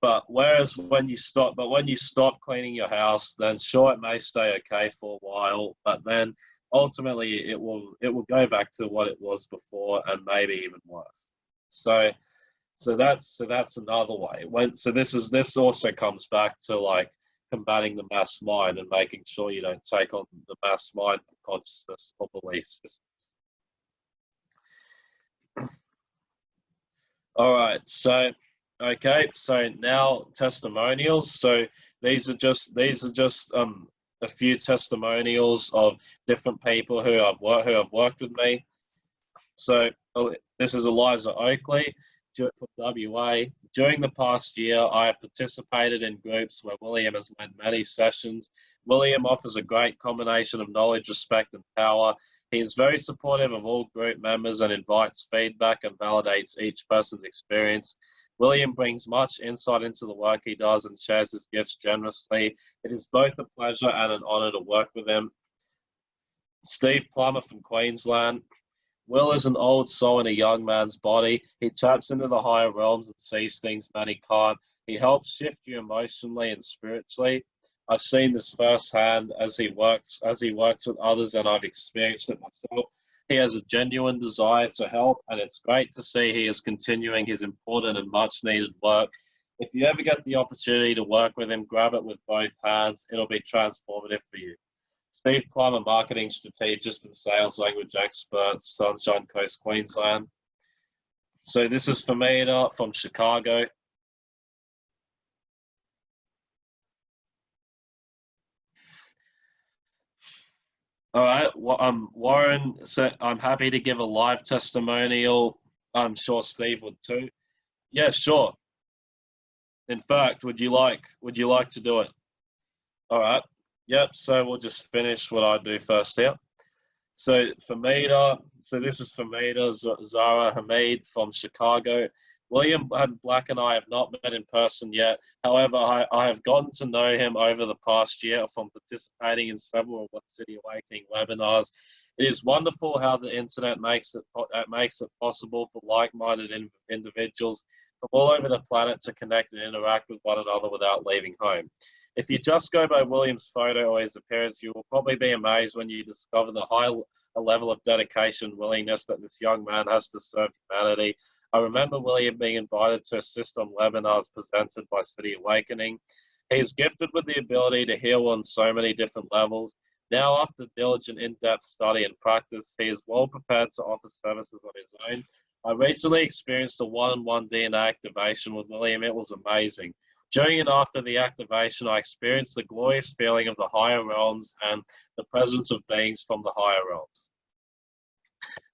But whereas when you stop, but when you stop cleaning your house, then sure it may stay okay for a while, but then ultimately it will it will go back to what it was before and maybe even worse. So so that's so that's another way. So this is this also comes back to like combating the mass mind and making sure you don't take on the mass mind consciousness or belief systems. All right, so okay, so now testimonials. So these are just these are just um a few testimonials of different people who have worked who have worked with me. So oh, this is Eliza Oakley for WA. During the past year, I have participated in groups where William has led many sessions. William offers a great combination of knowledge, respect, and power. He is very supportive of all group members and invites feedback and validates each person's experience. William brings much insight into the work he does and shares his gifts generously. It is both a pleasure and an honour to work with him. Steve Plummer from Queensland. Will is an old soul in a young man's body. He taps into the higher realms and sees things many can't. He helps shift you emotionally and spiritually. I've seen this firsthand as he works as he works with others, and I've experienced it myself. He has a genuine desire to help, and it's great to see he is continuing his important and much needed work. If you ever get the opportunity to work with him, grab it with both hands. It'll be transformative for you. Steve Plummer, marketing strategist and sales language expert, Sunshine Coast, Queensland. So this is Famida from Chicago. All right, well, um, Warren said, I'm happy to give a live testimonial. I'm sure Steve would too. Yeah, sure. In fact, would you like, would you like to do it? All right. Yep, so we'll just finish what I do first here. So Famida, so this is Famida Zara Hamid from Chicago. William and Black and I have not met in person yet. However, I, I have gotten to know him over the past year from participating in several What City Awakening webinars. It is wonderful how the internet makes it uh, makes it possible for like-minded in, individuals from all over the planet to connect and interact with one another without leaving home. If you just go by William's photo or his appearance, you will probably be amazed when you discover the high level of dedication and willingness that this young man has to serve humanity. I remember William being invited to assist on webinars presented by City Awakening. He is gifted with the ability to heal on so many different levels. Now, after diligent in-depth study and practice, he is well prepared to offer services on his own. I recently experienced a one-on-one -on -one DNA activation with William. It was amazing. During and after the activation, I experienced the glorious feeling of the higher realms and the presence of beings from the higher realms.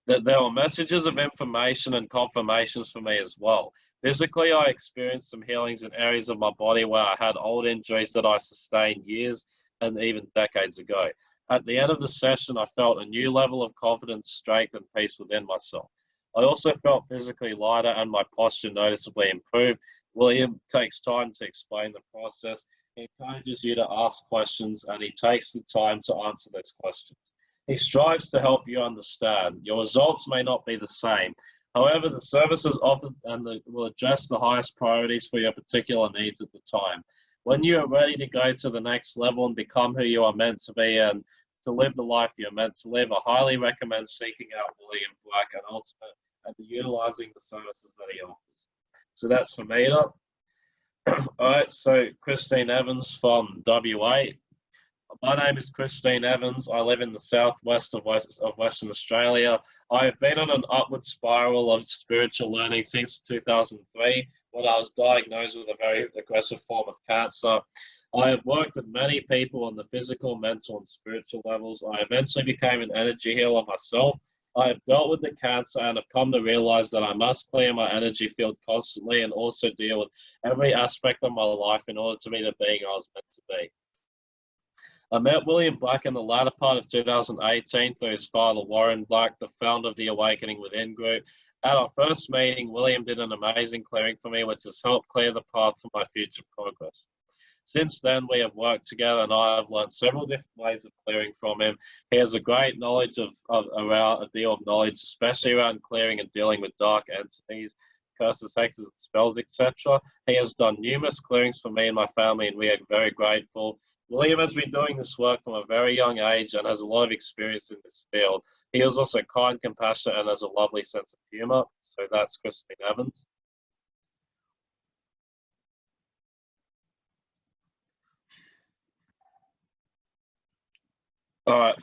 That there were messages of information and confirmations for me as well. Physically, I experienced some healings in areas of my body where I had old injuries that I sustained years and even decades ago. At the end of the session, I felt a new level of confidence, strength, and peace within myself. I also felt physically lighter and my posture noticeably improved. William takes time to explain the process. He encourages you to ask questions and he takes the time to answer those questions. He strives to help you understand. Your results may not be the same. However, the services offered and the, will address the highest priorities for your particular needs at the time. When you are ready to go to the next level and become who you are meant to be and to live the life you're meant to live, I highly recommend seeking out William Black and ultimate and utilizing the services that he offers. So that's for me. All right, so Christine Evans from WA. My name is Christine Evans. I live in the southwest of, West, of Western Australia. I have been on an upward spiral of spiritual learning since 2003 when I was diagnosed with a very aggressive form of cancer. I have worked with many people on the physical, mental, and spiritual levels. I eventually became an energy healer myself. I have dealt with the cancer and have come to realize that I must clear my energy field constantly and also deal with every aspect of my life in order to be the being I was meant to be. I met William Black in the latter part of 2018 through his father, Warren Black, the founder of the Awakening Within group. At our first meeting, William did an amazing clearing for me, which has helped clear the path for my future progress. Since then, we have worked together and I have learned several different ways of clearing from him. He has a great knowledge of, of around a deal of knowledge, especially around clearing and dealing with dark entities, curses, hexes, spells, etc. He has done numerous clearings for me and my family, and we are very grateful. William has been doing this work from a very young age and has a lot of experience in this field. He is also kind, compassionate, and has a lovely sense of humor. So that's Christine Evans. All right.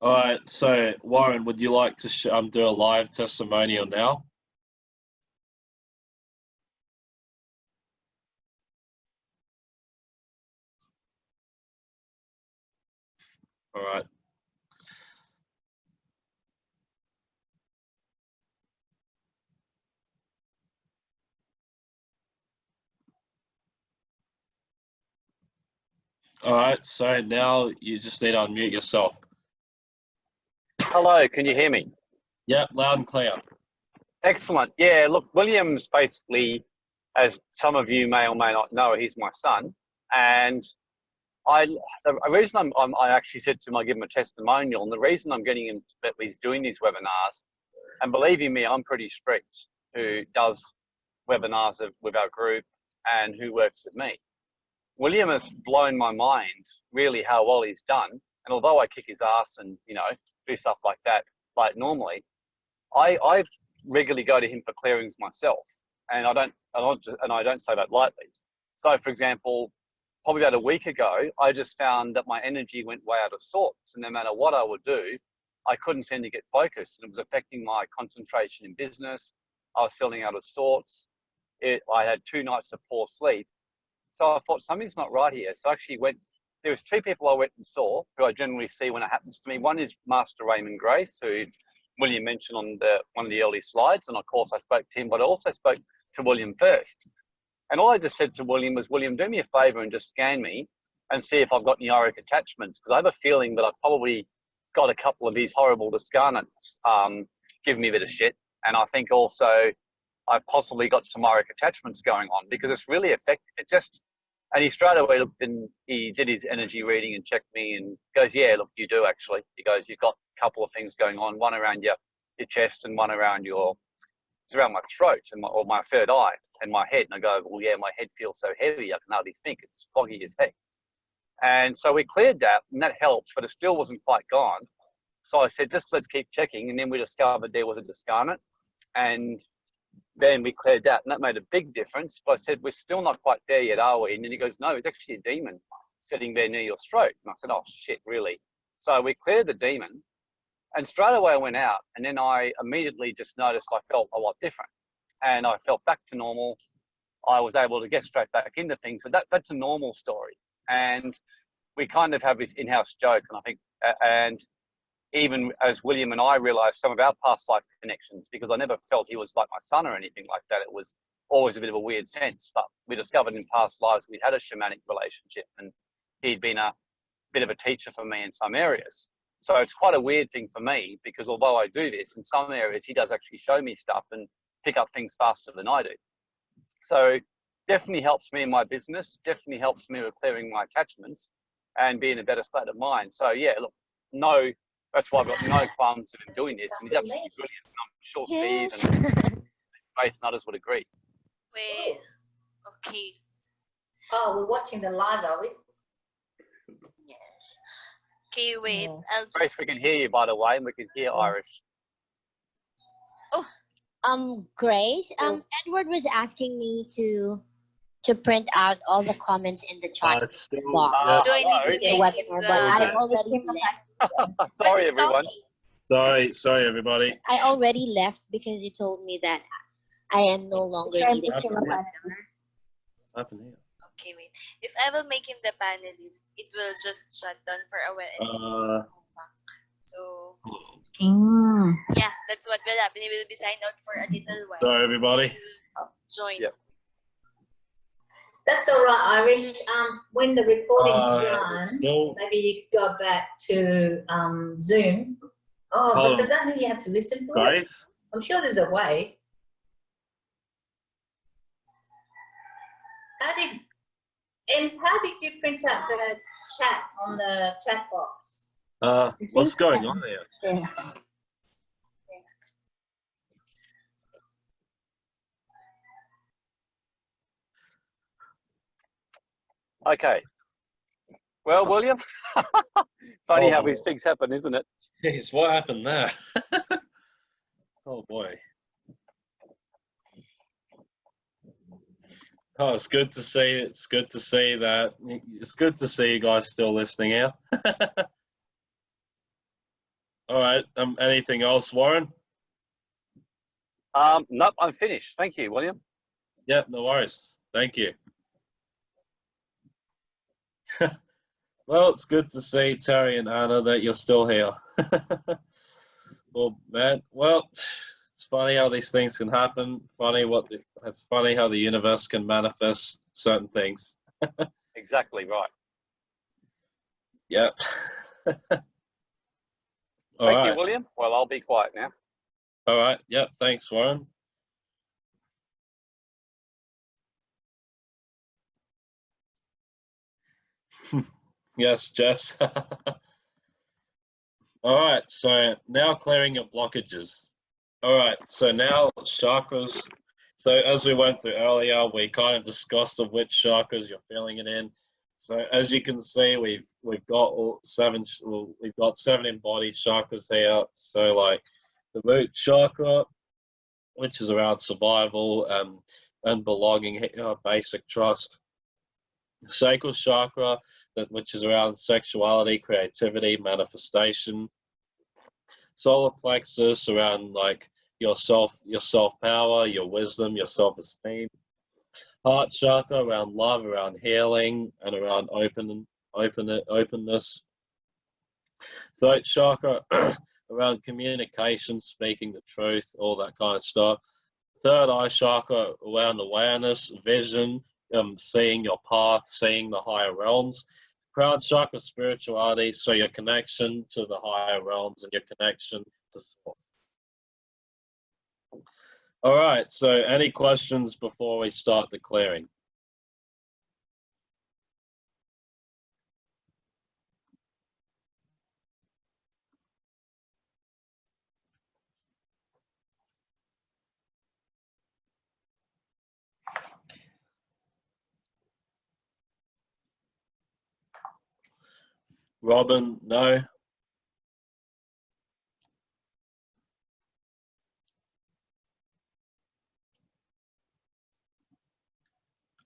All right. So, Warren, would you like to um, do a live testimonial now? All right. All right, so now you just need to unmute yourself. Hello, can you hear me? Yep, loud and clear. Excellent. Yeah, look, William's basically, as some of you may or may not know, he's my son. And I, the reason I'm, I'm i actually said to him, I give him a testimonial, and the reason I'm getting him that he's doing these webinars, and believe you me, I'm pretty strict who does webinars with our group and who works with me. William has blown my mind really how well he's done. And although I kick his ass and, you know, do stuff like that, like normally, I, I regularly go to him for clearings myself. And I don't, I don't, and I don't say that lightly. So for example, probably about a week ago, I just found that my energy went way out of sorts. And no matter what I would do, I couldn't seem to get focused. And it was affecting my concentration in business. I was feeling out of sorts. It, I had two nights of poor sleep so I thought something's not right here. So I actually went, there was two people I went and saw who I generally see when it happens to me. One is Master Raymon Grace, who William mentioned on the one of the early slides. And of course I spoke to him, but I also spoke to William first. And all I just said to William was, William, do me a favor and just scan me and see if I've got any auric attachments. Because I have a feeling that I've probably got a couple of these horrible discarnates um, giving me a bit of shit. And I think also I've possibly got some auric attachments going on because it's really effective. It just, and he straight away looked and he did his energy reading and checked me and goes, yeah, look, you do actually. He goes, you've got a couple of things going on, one around your, your chest and one around your, it's around my throat and my, or my third eye and my head. And I go, well, yeah, my head feels so heavy. I can hardly think. It's foggy as heck. And so we cleared that and that helped, but it still wasn't quite gone. So I said, just let's keep checking. And then we discovered there was a discarnate and then we cleared that and that made a big difference. But I said, we're still not quite there yet, are we? And then he goes, no, it's actually a demon sitting there near your throat. And I said, oh shit, really? So we cleared the demon and straight away I went out and then I immediately just noticed I felt a lot different and I felt back to normal. I was able to get straight back into things, but that, that's a normal story. And we kind of have this in-house joke and I think, and even as William and I realized some of our past life connections, because I never felt he was like my son or anything like that. It was always a bit of a weird sense, but we discovered in past lives we'd had a shamanic relationship and he'd been a bit of a teacher for me in some areas. So it's quite a weird thing for me because although I do this in some areas, he does actually show me stuff and pick up things faster than I do. So definitely helps me in my business, definitely helps me with clearing my attachments and being a better state of mind. So yeah, look, no, that's why I've got no qualms in doing this. And he's absolutely brilliant. And I'm sure Yes. Steve and Grace and others would agree. Wait. Okay. Oh, we're watching the live, are we? Yes. Okay, wait. Yeah. Grace, we can hear you by the way, and we can hear Irish. Oh, Um, Grace, um, Edward was asking me to to print out all the comments in the Uh, chat. it's still, Wow. yeah, do I need to hello. the make him webinar, but I the already left. Sorry, everyone. sorry, sorry, everybody. I already left because you told me that I am no longer needed. picture for the of us. webinar. What happened here? Okay, wait. If I will make him the panelist, it will just shut down for a while Uh, come back. So Mm. yeah, that's what will happen. He will be signed out for a little while. sorry, everybody. Join. Yep. That's all right, Irish. Um, when the recording's Uh, done, still, maybe you could go back to um, Zoom. Oh, Hold but does that mean you have to listen to it? I'm sure there's a way. How did, Ems, how did you print out the chat on the chat box? Uh, what's going on there? Yeah. Okay. Well, William, funny how Oh. these things happen, isn't it? Jeez, what happened there? oh boy. Oh, it's good to see. It's good to see that. It's good to see you guys still listening out. All right. Um. Anything else, Warren? Um, nope, I'm finished. Thank you, William. Yep. No worries. Thank you. well, it's good to see Terry and Anna that you're still here. well, man. Well, it's funny how these things can happen. Funny what the, it's funny how the universe can manifest certain things. Exactly right. Yep. All Thank right. you, William. Well, I'll be quiet now. All right. Yep. Thanks, Warren. Yes, Jess. All right. So now clearing your blockages. All right. So now chakras. So as we went through earlier, we kind of discussed of which chakras you're feeling it in. So as you can see, we've we've got all seven. Well, we've got seven embodied chakras here. So like the root chakra, which is around survival and and belonging, uh, basic trust. Sacral chakra, that which is around sexuality, creativity, manifestation. Solar plexus around like your self, your self power, your wisdom, your self esteem. Heart chakra around love, around healing, and around open, open, openness. Throat chakra around communication, speaking the truth, all that kind of stuff. Third eye chakra around awareness, vision, um, seeing your path, seeing the higher realms. Crown chakra, spirituality, so your connection to the higher realms and your connection to source. All right, so any questions before we start the clearing? Robin, no.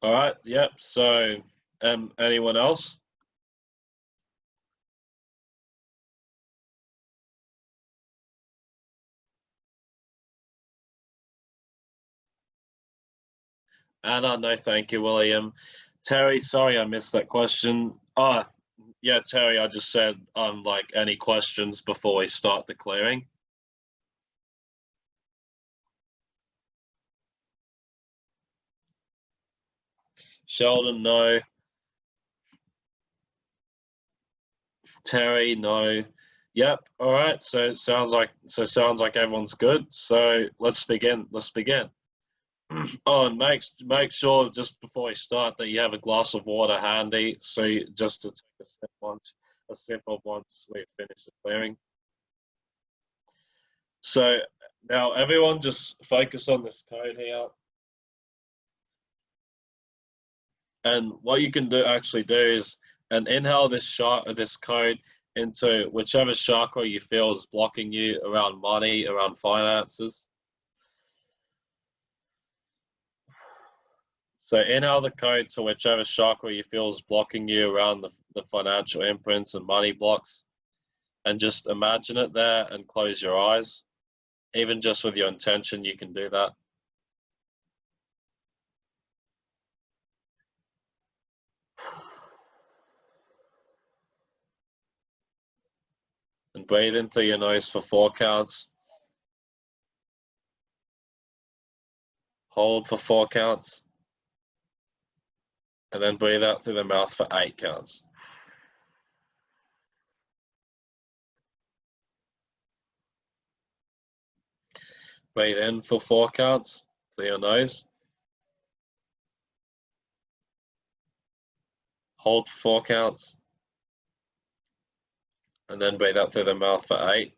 All right, yep. So, um, anyone else? Anna, no, thank you, William. Terry, sorry I missed that question. Ah, yeah, Terry, I just said, um, like, any questions before we start the clearing? Sheldon, no. Terry, no. Yep. All right. So it sounds like so sounds like everyone's good. So let's begin. Let's begin. Oh, and make make sure just before we start that you have a glass of water handy. So you, just to take a sip once a sip of once we finish the clearing. So now everyone just focus on this code here. And what you can do actually do is and inhale this shot this code into whichever chakra you feel is blocking you around money, around finances. So inhale the code to whichever chakra you feel is blocking you around the, the financial imprints and money blocks. And just imagine it there and close your eyes. Even just with your intention, you can do that. And breathe in through your nose for four counts. Hold for four counts. And then breathe out through the mouth for eight counts. Breathe in for four counts through your nose. Hold for four counts. And then breathe out through the mouth for eight.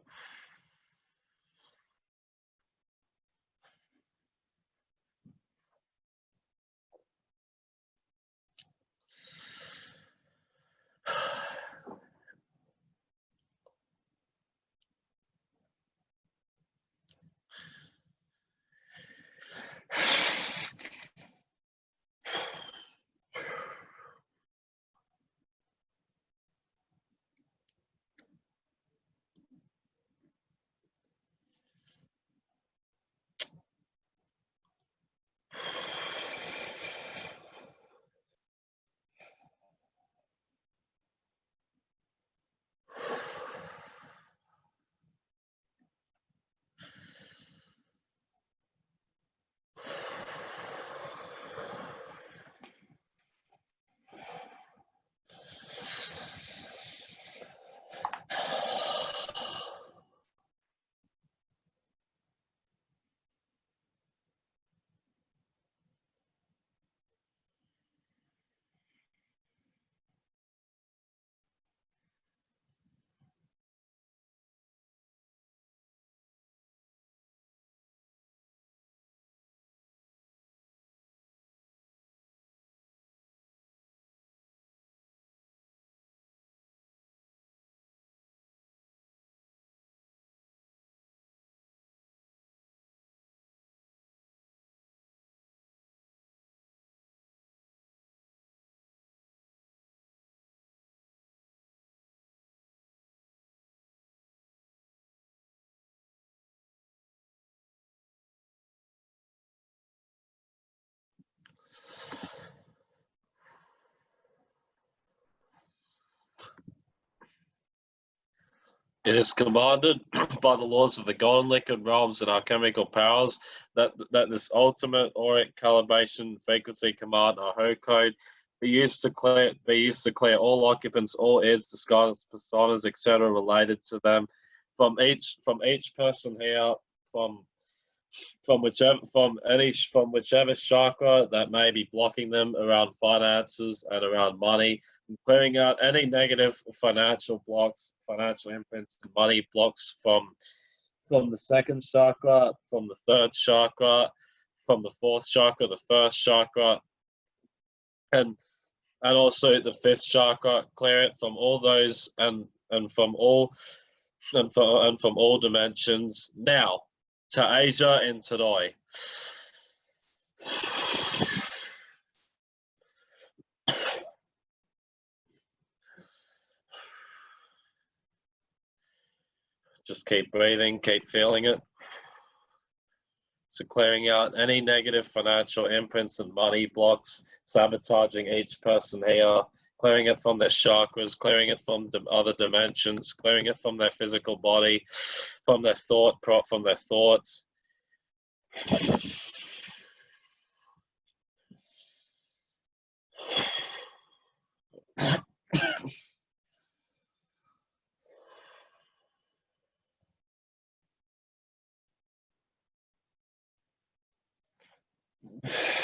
It is commanded by the laws of the golden liquid realms and alchemical powers that that this ultimate auric calibration frequency command or HO code be used to clear be used to clear all occupants, all aids, disguises, personas, etc. related to them from each from each person here from from whichever from any from whichever chakra that may be blocking them around finances and around money and clearing out any negative financial blocks financial imprints money blocks from from the second chakra from the third chakra from the fourth chakra the first chakra and and also the fifth chakra clear it from all those and and from all and, for, and from all dimensions. Now to Asia and today. Just keep breathing, keep feeling it. So clearing out any negative financial imprints and money blocks, sabotaging each person here, clearing it from their chakras, clearing it from other dimensions, clearing it from their physical body, from their thought, from their thoughts.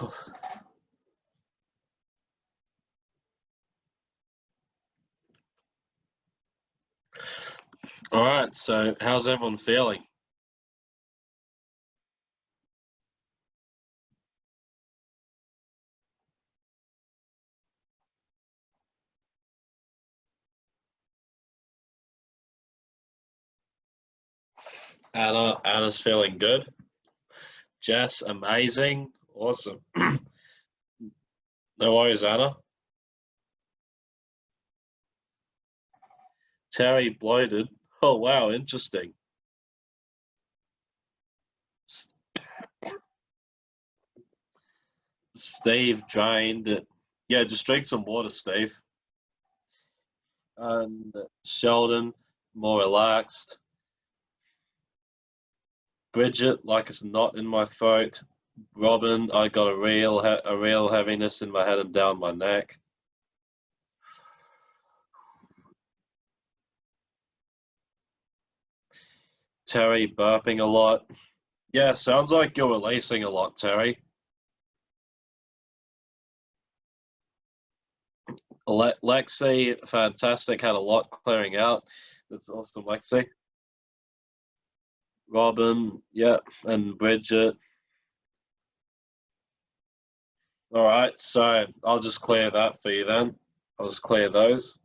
All right. So, how's everyone feeling? Anna, Anna's feeling good. Jess, amazing, awesome. no worries, Anna. Terry bloated. Oh wow, interesting. Steve drained it. Yeah, just drink some water, Steve. And Sheldon, more relaxed. Bridget, like it's not in my throat. Robin, I got a real a real heaviness in my head and down my neck. Terry burping a lot. Yeah, sounds like you're releasing a lot, Terry. Le- Lexi, fantastic, had a lot clearing out. That's awesome, Lexi. Robin, yeah, and Bridget. All right, so I'll just clear that for you then. I'll just clear those.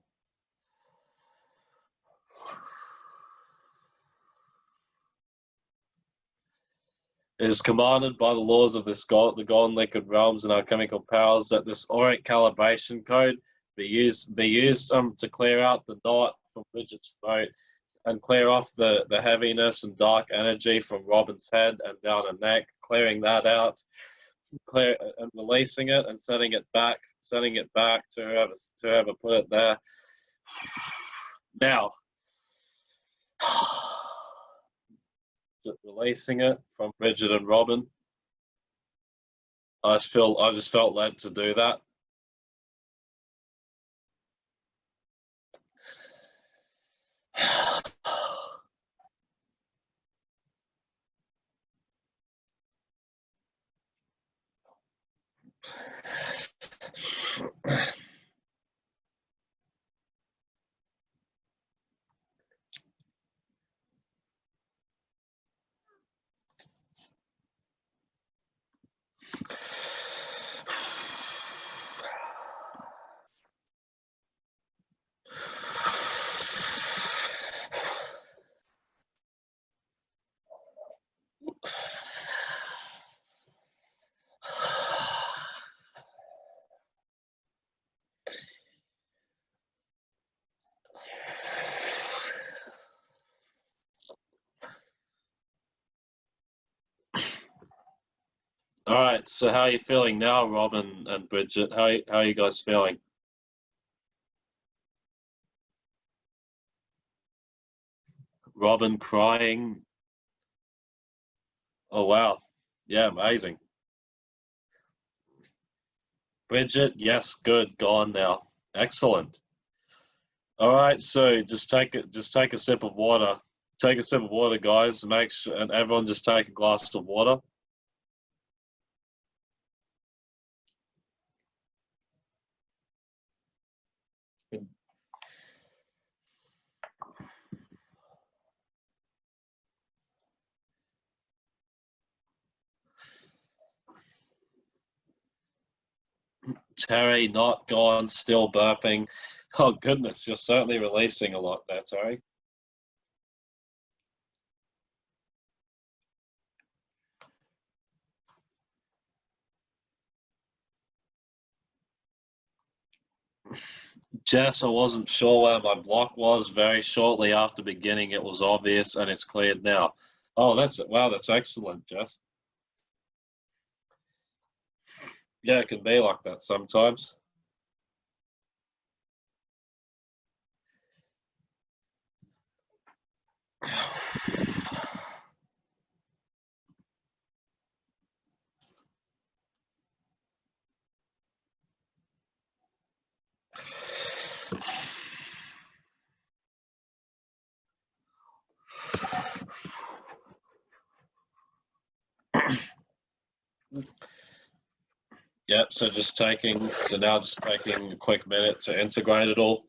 It is commanded by the laws of this god, the golden liquid realms and alchemical powers that this auric calibration code be used be used um, to clear out the knot from Bridget's throat and clear off the, the heaviness and dark energy from Robin's head and down her neck, clearing that out, clear and releasing it and sending it back, sending it back to whoever to whoever put it there. Now, releasing it from Bridget and Robin. I just feel I just felt led to do that. Right. All right. So how are you feeling now, Robin and Bridget? How how are you guys feeling? Robin crying. Oh wow. Yeah, amazing. Bridget, yes, good, gone now. Excellent. All right, so just take it just take a sip of water. Take a sip of water, guys. Make sure and everyone just take a glass of water. Terry, not gone, still burping. Oh goodness, you're certainly releasing a lot there, Terry. Jess, I wasn't sure where my block was. Very shortly after beginning, it was obvious and it's cleared now. Oh, that's wow, that's excellent, Jess. Yeah, it can be like that sometimes. Yep, so just taking, so now just taking a quick minute to integrate it all.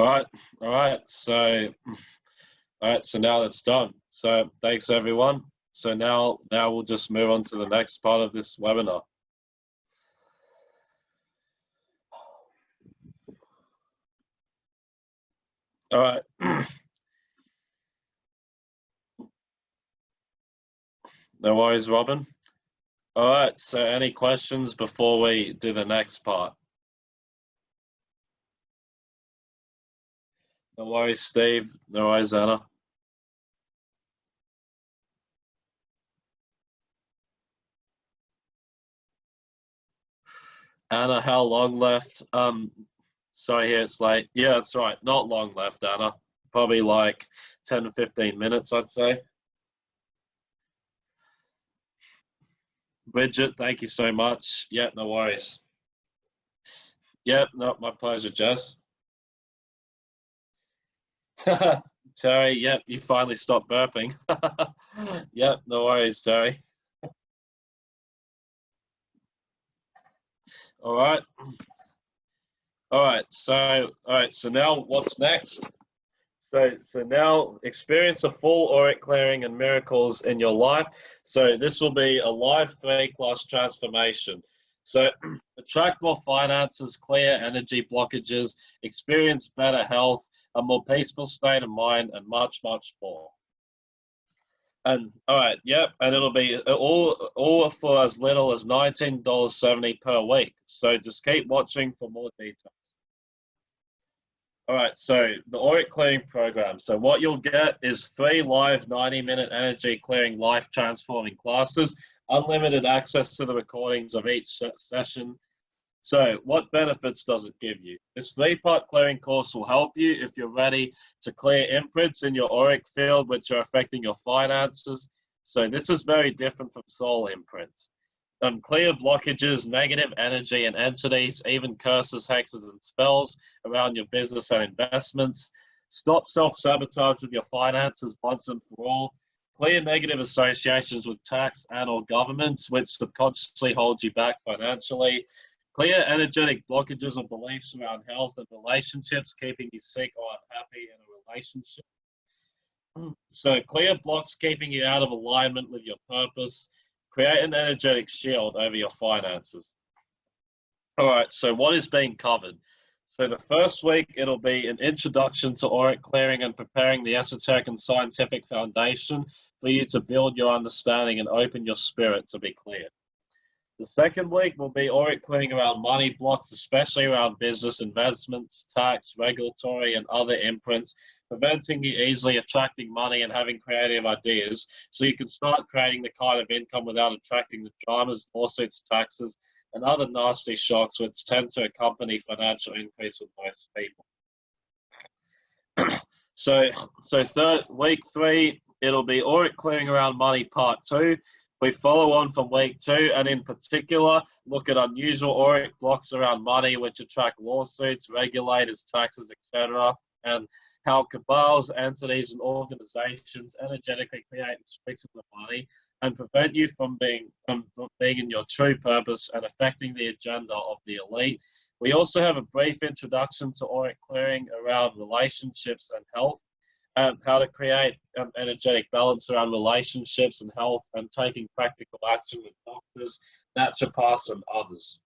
All right, all right. So, all right. So now that's done. So thanks everyone. So now, now we'll just move on to the next part of this webinar. All right. No worries, Robin. All right. So any questions before we do the next part? No worries, Steve. No worries, Anna. Anna, how long left? Um, sorry, here it's late. Yeah, that's right. Not long left, Anna. Probably like 10 to 15 minutes, I'd say. Bridget, thank you so much. Yeah, no worries. Yep, no, my pleasure, Jess. Terry, yep, you finally stopped burping. yep, no worries, Terry. All right. All right, so all right, so now what's next? So so now experience a full auric clearing and miracles in your life. So this will be a live three class transformation. So attract more finances, clear energy blockages, experience better health, a more peaceful state of mind, and much, much more. And all right, yep, and it'll be all all for as little as nineteen dollars seventy per week. So just keep watching for more details. All right, so the auric clearing program. So what you'll get is three live 90 minute energy clearing life transforming classes, unlimited access to the recordings of each session. So what benefits does it give you? This three-part clearing course will help you if you're ready to clear imprints in your auric field which are affecting your finances. So this is very different from soul imprints um, clear blockages, negative energy and entities, even curses, hexes, and spells around your business and investments. Stop self-sabotage with your finances once and for all. Clear negative associations with tax and or governments, which subconsciously hold you back financially. Clear energetic blockages or beliefs around health and relationships, keeping you sick or unhappy in a relationship. So clear blocks keeping you out of alignment with your purpose. Create an energetic shield over your finances. All right, so what is being covered? So the first week, it'll be an introduction to auric clearing and preparing the esoteric and scientific foundation for you to build your understanding and open your spirit to be clear. The second week will be clearing around money blocks, especially around business investments, tax, regulatory, and other imprints, preventing you easily attracting money and having creative ideas so you can start creating the kind of income without attracting the dramas, lawsuits, taxes, and other nasty shocks which tend to accompany financial increase with most people. so, so third week three, it'll be auric clearing around money part two. We follow on from week two, and in particular, look at unusual auric blocks around money, which attract lawsuits, regulators, taxes, etc., and how cabals, entities, and organizations energetically create restrictions of money and prevent you from being from being in your true purpose and affecting the agenda of the elite. We also have a brief introduction to auric clearing around relationships and health um, how to create um, energetic balance around relationships and health and taking practical action with doctors, naturopaths, and others.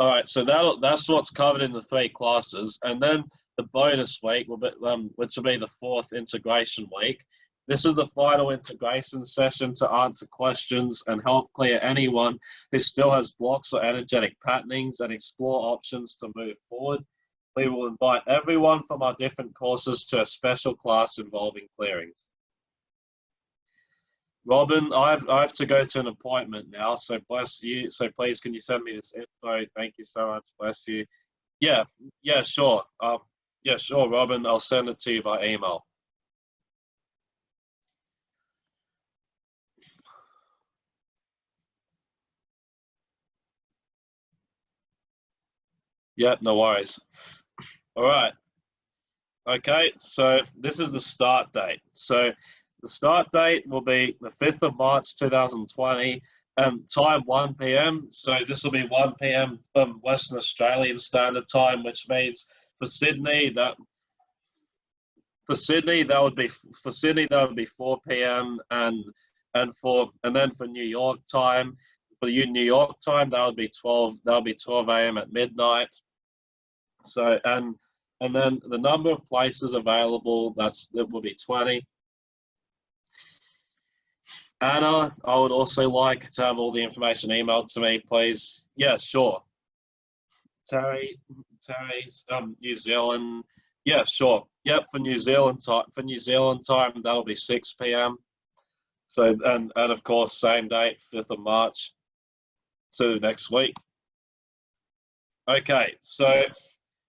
All right, so that that's what's covered in the three clusters, and then the bonus week will be, um, which will be the fourth integration week. This is the final integration session to answer questions and help clear anyone who still has blocks or energetic patternings and explore options to move forward we will invite everyone from our different courses to a special class involving clearings. Robin, I have, I have to go to an appointment now, so bless you. So please, can you send me this info? Thank you so much. Bless you. Yeah, yeah, sure. Um, yeah, sure, Robin. I'll send it to you by email. Yeah, no worries. All right. Okay, so this is the start date. So the start date will be the 5th of March 2020, um, time 1 p.m. So this will be 1 p.m. from Western Australian Standard Time, which means for Sydney that for Sydney that would be for Sydney that would be 4 p.m. and and for and then for New York time for you New York time that would be 12 that would be 12 a.m. at midnight. So and and then the number of places available, that's that will be 20. Anna, I would also like to have all the information emailed to me, please. Yeah, sure. Terry, Terry's um, New Zealand. Yeah, sure. Yep, for New Zealand time. For New Zealand time, that'll be 6 p.m. So and and of course, same date, 5th of March. So next week. Okay, so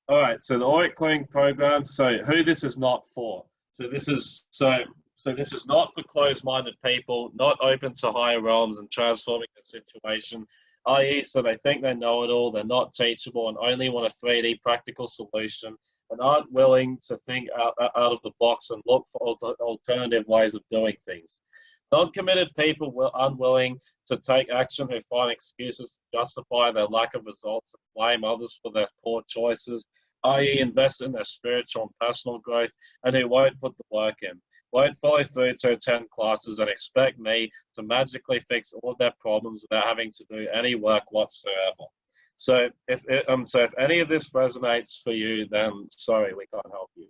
all right, so the auric clearing program. So who this is not for? So this is so so this is not for closed-minded people, not open to higher realms and transforming the situation. I.e., so they think they know it all, they're not teachable, and only want a 3D practical solution, and aren't willing to think out, out of the box and look for alternative ways of doing things. Non-committed people were unwilling to take action who find excuses to justify their lack of results and blame others for their poor choices, i.e. invest in their spiritual and personal growth, and who won't put the work in, won't follow through to attend classes and expect me to magically fix all of their problems without having to do any work whatsoever. So if um so if any of this resonates for you, then sorry, we can't help you.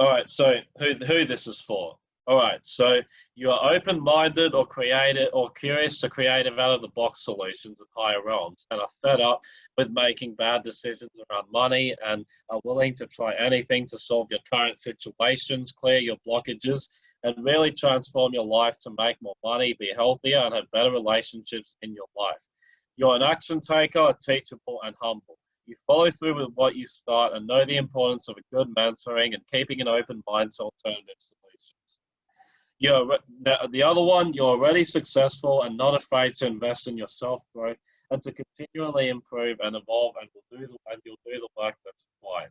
All right, so who who this is for? All right, so you are open-minded or creative or curious to creative out-of-the-box solutions in higher realms and are fed up with making bad decisions around money and are willing to try anything to solve your current situations, clear your blockages, and really transform your life to make more money, be healthier, and have better relationships in your life. You're an action taker, teachable, and humble. You follow through with what you start and know the importance of a good mentoring and keeping an open mind to alternatives you're the other one you're already successful and not afraid to invest in your self growth and to continually improve and evolve and will do the and you'll do the work that's required.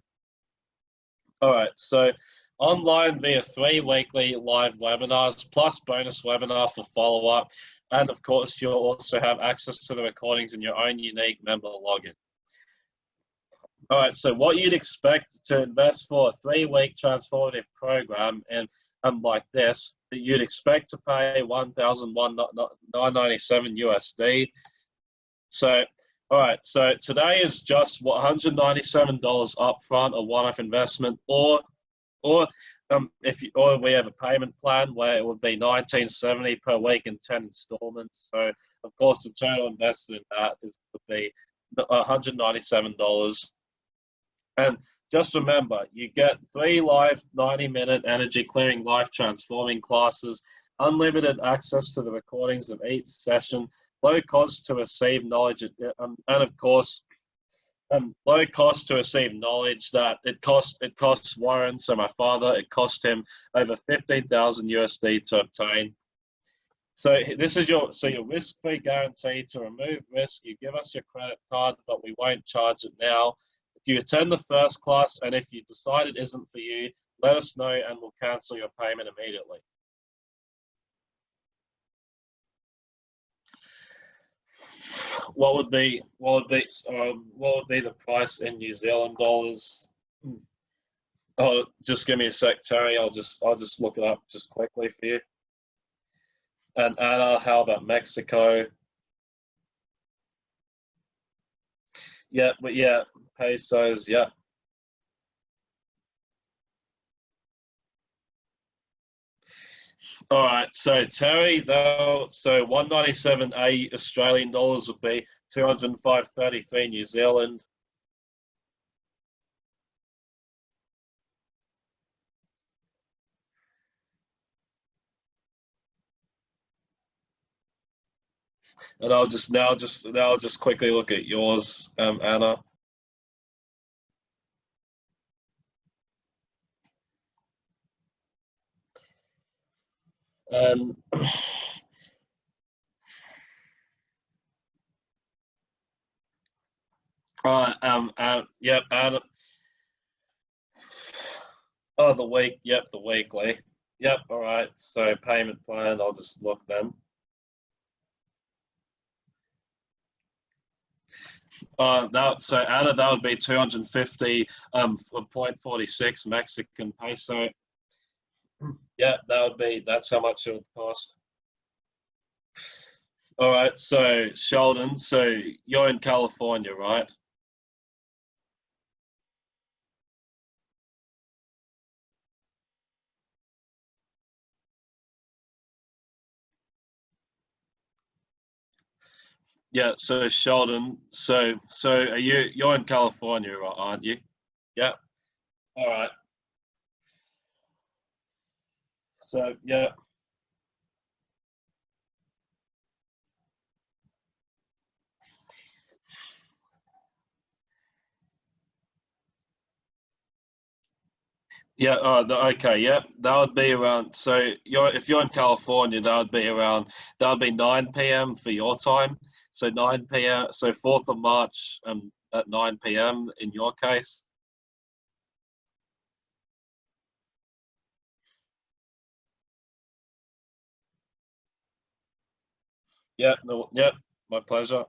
All right so online via three weekly live webinars plus bonus webinar for follow-up and of course you'll also have access to the recordings in your own unique member login. All right, so what you'd expect to invest for a three-week transformative program and um, like this, that you'd expect to pay one thousand one nine ninety seven USD. So, all right, so today is just one hundred ninety seven dollars upfront, a one-off investment, or or um, if you, or we have a payment plan where it would be 1970 per week in 10 installments. So of course the total invested in that is would be 197 dollars. And just remember, you get three live 90-minute energy clearing, life transforming classes, unlimited access to the recordings of each session, low cost to receive knowledge, um, and of course um, low cost to receive knowledge that it costs it costs Warren, so my father, it cost him over fifteen thousand USD to obtain. So this is your so your risk-free guarantee to remove risk. You give us your credit card, but we won't charge it now. You attend the first class and if you decide it isn't for you, let us know and we'll cancel your payment immediately. what would be what would be um, what would be the price in New Zealand dollars? Hmm. Oh, just give me a sec, Terry. I'll just I'll just look it up just quickly for you. And Anna, how about Mexico? Yeah, but yeah, pesos. Yeah, All right, so Terry, though, so 197.80 Australian dollars would be 205.33 New Zealand. And I'll just now just now just quickly look at yours, um, Anna. Um, Right, um, and, yep, and, oh, the week, yep, the weekly. Yep, all right, so payment plan, I'll just look then. Uh, that, so Anna, that would be 250.46 um, Mexican peso. Yeah, that would be, that's how much it would cost. All right, so Sheldon, so you're in California, right? Yeah, so Sheldon, so so are you you're in California, aren't you? Yeah. All right. So yeah. Yeah, uh, the, okay, yeah, that would be around. So you're if you're in California, that would be around. That would be 9 p.m. for your time. So 9 p.m. So 4th of March um, at 9 p.m. in your case. Yeah, no, yeah, my pleasure.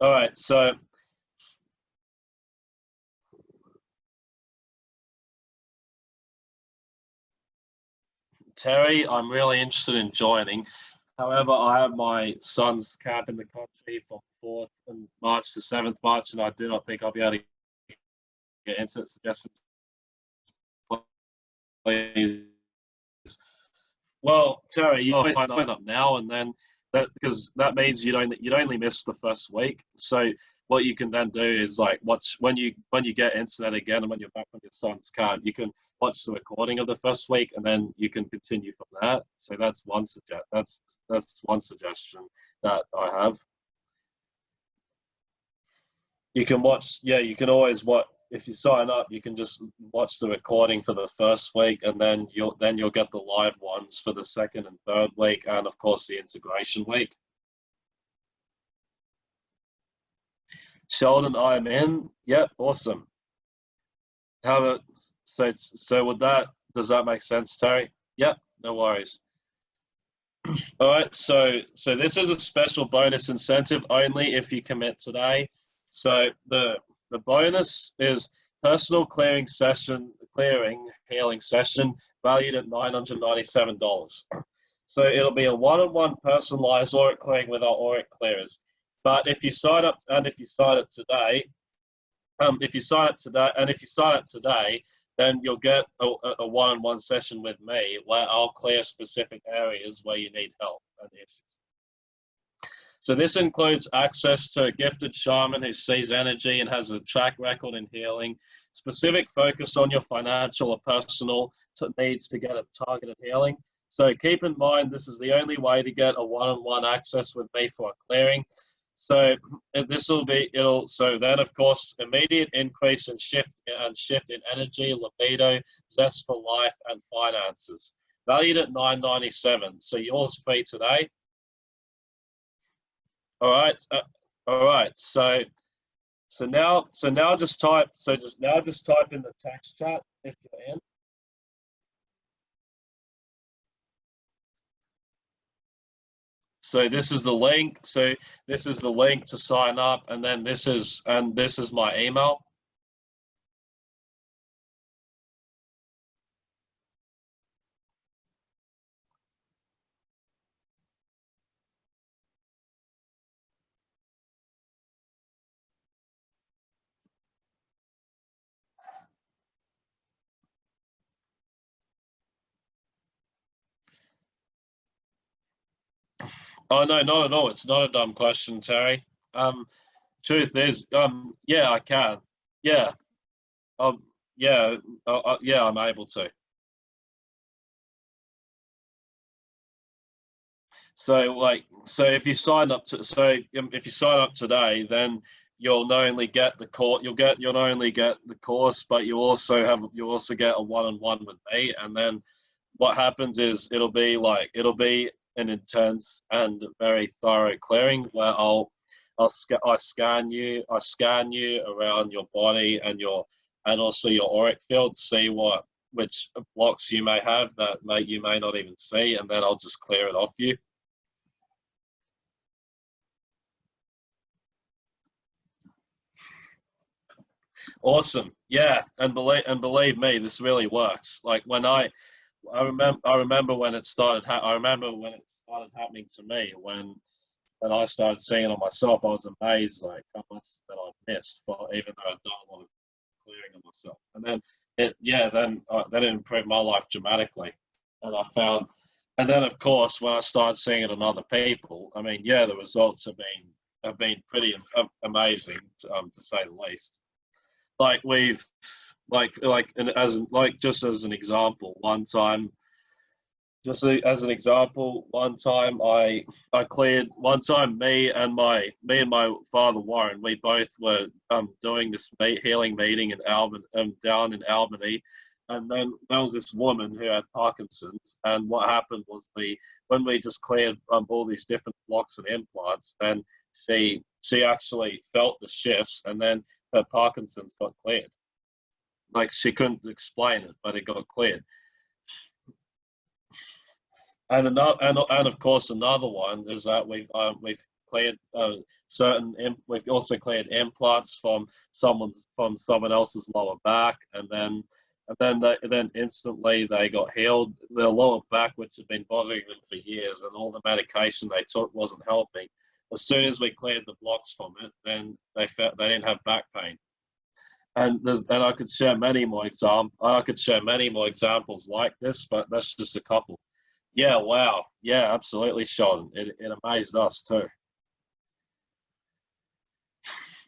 All right, so Terry, I'm really interested in joining. However, I have my son's camp in the country from 4th and March to 7th March, and I do not think I'll be able to get instant suggestions. Please well, Terry, you always sign up now, and then that because that means you don't you'd only miss the first week. So what you can then do is like watch when you when you get internet again and when you're back on your son's camp, you can watch the recording of the first week and then you can continue from that. So that's one suggest that's that's one suggestion that I have. You can watch yeah, you can always watch if you sign up, you can just watch the recording for the first week, and then you'll then you'll get the live ones for the second and third week, and of course the integration week. Sheldon, I'm in. Yep, awesome. How about so? So with that, does that make sense, Terry? Yep, no worries. All right, so so this is a special bonus incentive only if you commit today. So the the bonus is personal clearing session, clearing healing session valued at $997. So it'll be a one-on-one personalized auric clearing with our auric clearers. But if you sign up, and if you sign up today, um, if you sign up today, and if you sign up today, then you'll get a, one-on-one session with me where I'll clear specific areas where you need help and issues. So this includes access to a gifted shaman who sees energy and has a track record in healing, specific focus on your financial or personal needs to get a targeted healing. So keep in mind, this is the only way to get a one-on-one -on -one access with me for a clearing. So this will be, it'll, so then of course, immediate increase in shift and shift in energy, libido, zest for life and finances. Valued at 997. So yours free today. All right. Uh, all right. So, so now, so now just type, so just now just type in the tax chat if you're in. So this is the link. So this is the link to sign up, and then this is and this is my email. Oh no, not at all. It's not a dumb question, Terry. Um, truth is, um, yeah, I can. Yeah, um, yeah, uh, uh, yeah, I'm able to. So like, so if you sign up to, so um, if you sign up today, then you'll not only get the course, you'll get, you'll not only get the course, but you also have, you also get a one-on-one -on -one with me. And then what happens is it'll be like, it'll be an intense and very thorough clearing where I'll I'll I scan you I scan you around your body and your and also your auric field see what which blocks you may have that may you may not even see and then I'll just clear it off you. Awesome. Yeah, and believe and believe me, this really works. Like when I I remember I remember when it started. I remember when it started happening to me. When when I started seeing it on myself, I was amazed like how much that I missed for even though I'd done a lot of clearing on myself. And then it yeah then uh, then it improved my life dramatically. And I found, and then of course when I started seeing it on other people, I mean yeah the results have been have been pretty amazing um, to say the least. Like we've like like and as like just as an example one time just as an example one time i i cleared one time me and my me and my father warren we both were um doing this healing meeting in albany um, down in albany. And then there was this woman who had parkinson's and what happened was we when we just cleared um, all these different blocks and implants then she she actually felt the shifts and then her parkinson's got cleared like she couldn't explain it, but it got cleared. And another, and, and of course, another one is that we've um, we've cleared uh, certain. We've also cleared implants from someone's from someone else's lower back, and then and then they, then instantly they got healed. Their lower back, which had been bothering them for years, and all the medication they took wasn't helping. As soon as we cleared the blocks from it, then they felt they didn't have back pain and and I could share many more exam I could share many more examples like this, but that's just a couple. Yeah, wow. Yeah, absolutely, Sean. It it amazed us too.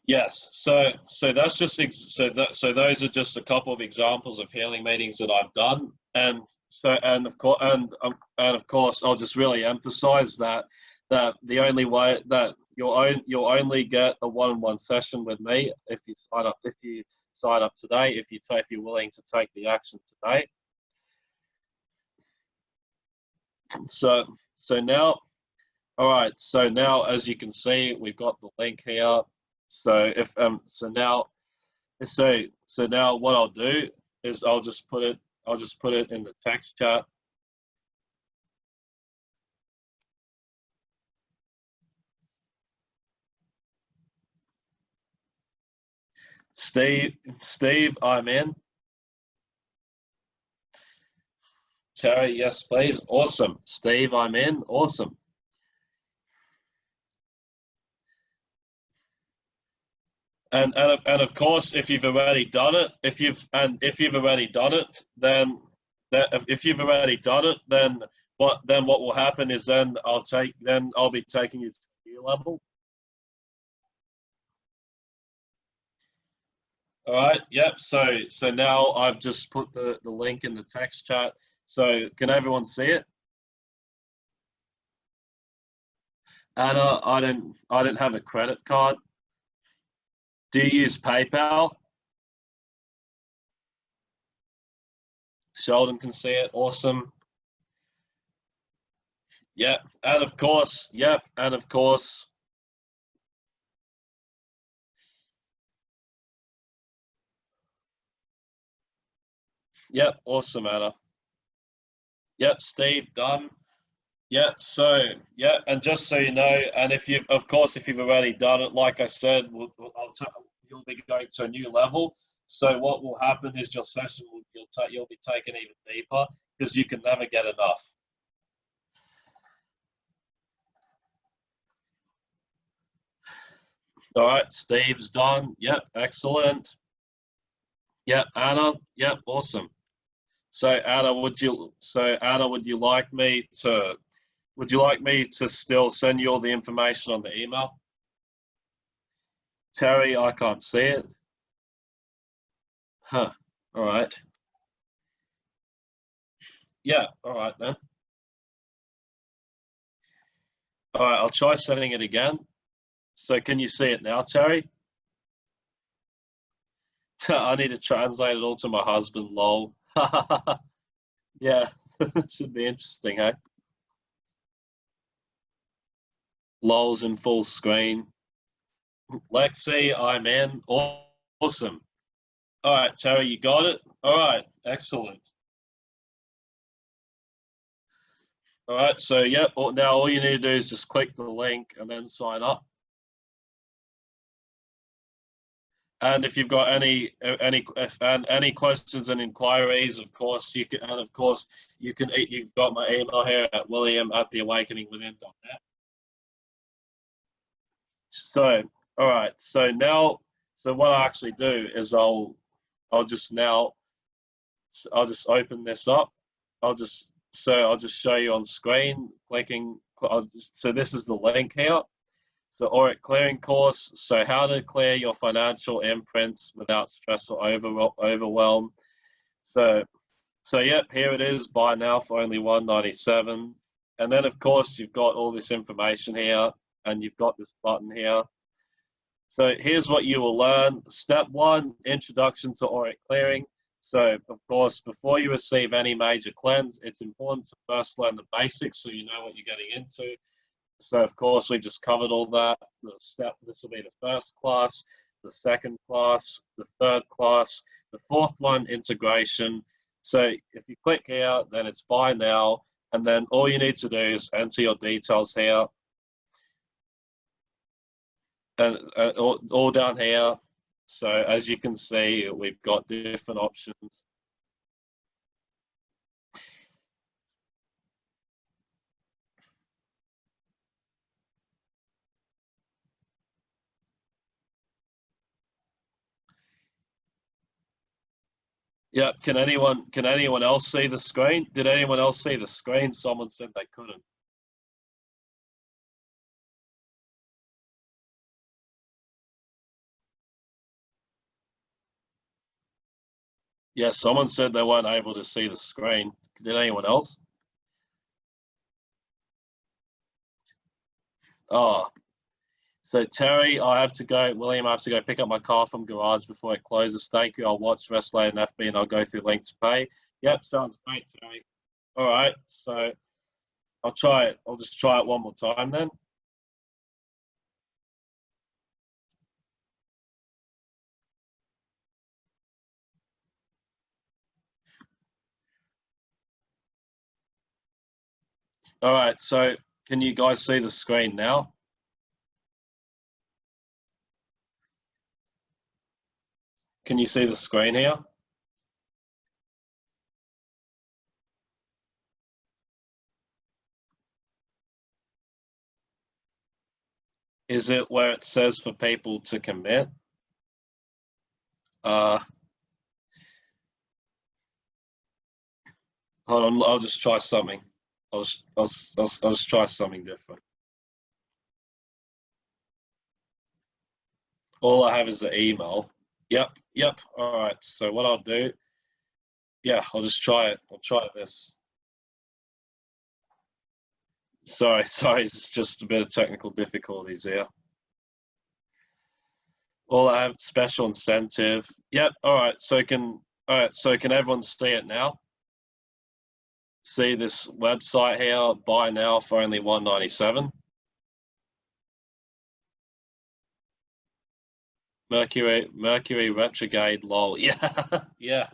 Yes, so so that's just so that so those are just a couple of examples of healing meetings that I've done, and so and of course and um, and of course I'll just really emphasize that that the only way that you'll own you'll only get a one-on-one session with me if you sign up if you sign up today if you if you're willing to take the action today. So so now all right so now as you can see we've got the link here. So if um so now so so now what i'll do is i'll just put it i'll just put it in the text chat Steve, Steve, I'm in. Terry, yes, please. Awesome. Steve, I'm in. Awesome. And, and, of- and of course, if you've already done it, if you've and if you've already done it, then that if- you've already done it, then what then what will happen is then I'll take then I'll be taking you to the level. All right. Yep. So so now I've just put the the link in the text chat. So can everyone see it? Anna, I don't I don't have a credit card. Do you use PayPal? Sheldon can see it. Awesome. Yep. And of course, yep. And of course, Yep, awesome, Anna. Yep, Steve, done. Yep, so, yep, and just so you know, and if you've, of course, if you've already done it, like I said, we'll, I'll you'll be going to a new level. So what will happen is your session will, you'll, you'll be taken even deeper because you can never get enough. All right, Steve's done. Yep, excellent. Yep, Anna. Yep, awesome. So Anna, would you so Anna, would you like me to would you like me to still send you all the information on the email? Terry, I can't see it. Huh. All right. Yeah, all right then. All right, I'll try sending it again. So can you see it now, Terry? I need to translate it all to my husband, lol. yeah, should be interesting, eh? Lol's in full screen. Lexi, I'm in. Awesome. All right, Terry, you got it? All right, excellent. All right, so yep, now all you need to do is just click the link and then sign up. And if you've got any any and any questions and inquiries, of course you can. And of course you can. You've got my email here at William at theawakeningwithin.net. So all right. So now, so what I actually do is I'll I'll just now I'll just open this up. I'll just so I'll just show you on screen clicking. I'll just, so this is the link here. So Auric clearing course. So how to clear your financial imprints without stress or over, overwhelm. So, so yep, here it is. Buy now for only 197. And then of course you've got all this information here and you've got this button here. So here's what you will learn. Step one, introduction to Auric clearing. So of course, before you receive any major cleanse, it's important to first learn the basics so you know what you're getting into. So of course we just covered all that. The step this will be the first class, the second class, the third class, the fourth one integration. So if you click here, then it's buy now, and then all you need to do is enter your details here, and uh, all, all down here. So as you can see, we've got different options. Yeah, can anyone can anyone else see the screen? Did anyone else see the screen? Someone said they couldn't. Yeah, someone said they weren't able to see the screen. Did anyone else? Oh, so Terry, I have to go. William, I have to go pick up my car from garage before it closes. Thank you. I'll watch Wrestling and FB and I'll go through link to pay. Yep, sounds great, Terry. All right, so I'll try it. I'll just try it one more time then. All right, so can you guys see the screen now? Can you see the screen here? Is it where it says for people to commit? Uh, hold on, I'll just try something. I'll, I'll, I'll, I'll just try something different. All I have is the email. Yep, yep. All right. So what I'll do, yeah, I'll just try it. I'll try this. Sorry, sorry, it's just a bit of technical difficulties here. All I have special incentive. Yep. All right. So can all right. So can everyone see it now? See this website here. Buy now for only one ninety seven. Mercury Mercury retrograde. Lol. Yeah. yeah.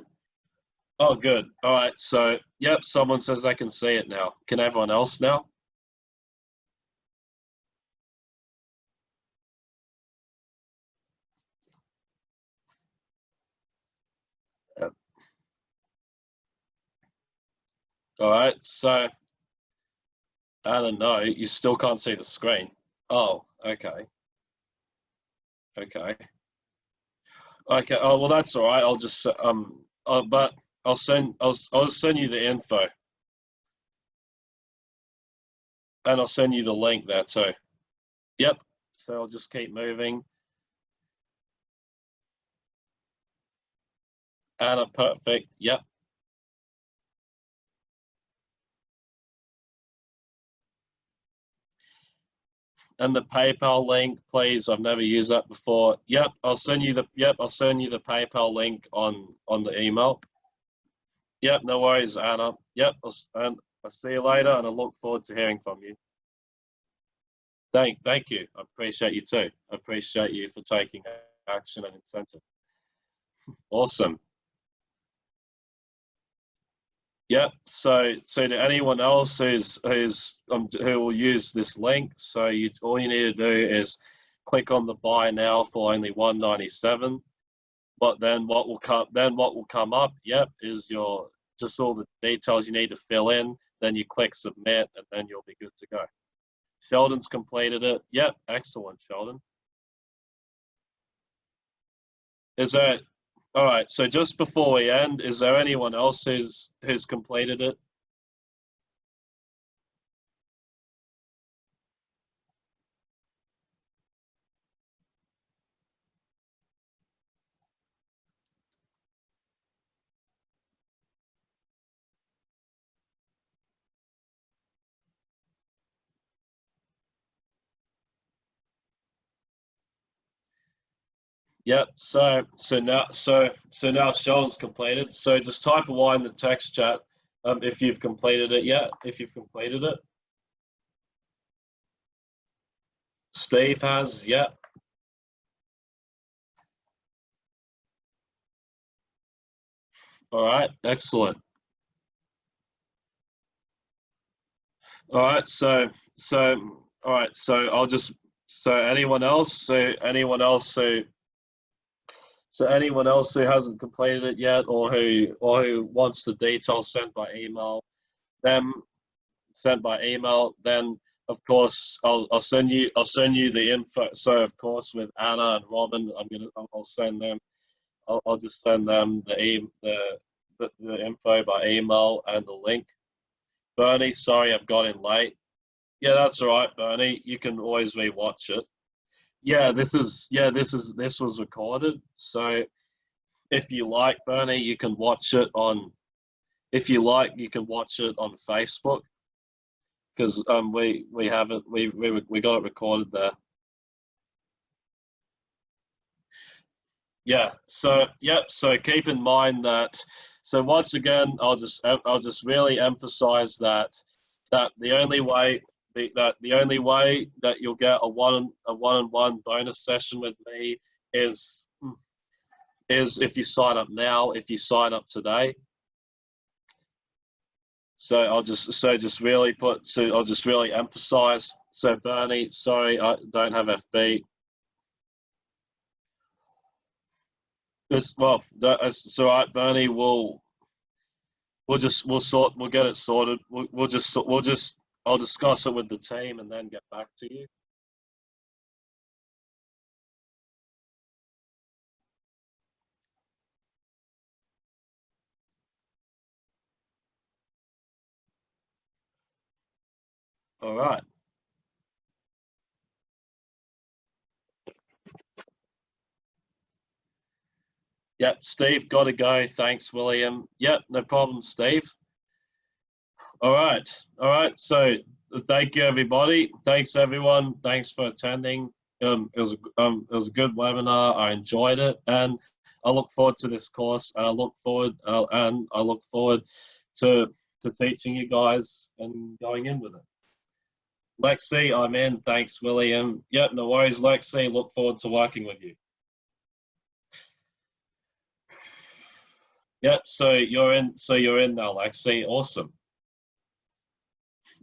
Oh, good. All right. So yep. Someone says they can see it now. Can everyone else now? All right, so I don't know. You still can't see the screen. Oh, okay. Okay. Okay. Oh well, that's all right. I'll just um. Uh, but I'll send. I'll. I'll send you the info. And I'll send you the link there too. Yep. So I'll just keep moving. Anna, perfect. Yep. And the PayPal link, please. I've never used that before. Yep, I'll send you the yep, I'll send you the PayPal link on on the email. Yep, no worries, Anna. Yep, I'll, and I'll see you later, and I look forward to hearing from you. Thank, thank you. I appreciate you too. I appreciate you for taking action and incentive. Awesome. Yep. So, so to anyone else who's who's um, who will use this link, so you all you need to do is click on the buy now for only 197. But then what will come then what will come up? Yep, is your just all the details you need to fill in. Then you click submit, and then you'll be good to go. Sheldon's completed it. Yep, excellent, Sheldon. Is there all right, so just before we end, is there anyone else who's who's completed it? Yep. So so now so so now Sheldon's completed. So just type a Y in the text chat um, if you've completed it yet. If you've completed it. Steve has. Yep. All right. Excellent. All right. So so all right. So I'll just so anyone else. So anyone else who So anyone else who hasn't completed it yet, or who or who wants the details sent by email, them sent by email, then of course I'll I'll send you I'll send you the info. So of course with Anna and Robin, I'm gonna I'll send them. I'll, I'll just send them the the, the the info by email and the link. Bernie, sorry I've got in late. Yeah, that's all right, Bernie. You can always rewatch it. Yeah, this is yeah, this is this was recorded. So if you like Bernie, you can watch it on if you like, you can watch it on Facebook because um we we have it we we we got it recorded there. Yeah. So yep. So keep in mind that. So once again, I'll just I'll just really emphasize that that the only way the, that the only way that you'll get a one a one-on-one bonus session with me is is if you sign up now. If you sign up today. So I'll just so just really put so I'll just really emphasize. So Bernie, sorry, I don't have FB. This, well, that, is- so right, Bernie, we'll, we'll just, we'll sort, we'll get it sorted. We'll, we'll just, we'll just, I'll discuss it with the team and then get back to you. All right. Yep, Steve, got to go. Thanks, William. Yep, no problem, Steve. All right, all right. So thank you, everybody. Thanks, everyone. Thanks for attending. Um, it was um, it was a good webinar. I enjoyed it, and I look forward to this course. And I look forward uh, and I look forward to to teaching you guys and going in with it. Lexi, I'm in. Thanks, William. Yep, no worries, Lexi. Look forward to working with you. Yep, so you're in so you're in now, Lexi. Awesome.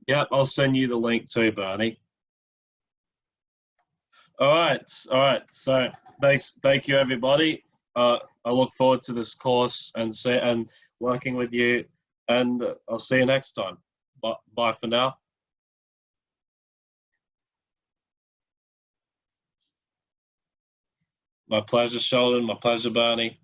Yep, I'll send you the link too, Barney. All right, all right. So thanks, thank you, everybody. Uh, I look forward to this course and say and working with you. And uh, I'll see you next time. Bye, bye for now. My pleasure, Sheldon. My pleasure, Bernie.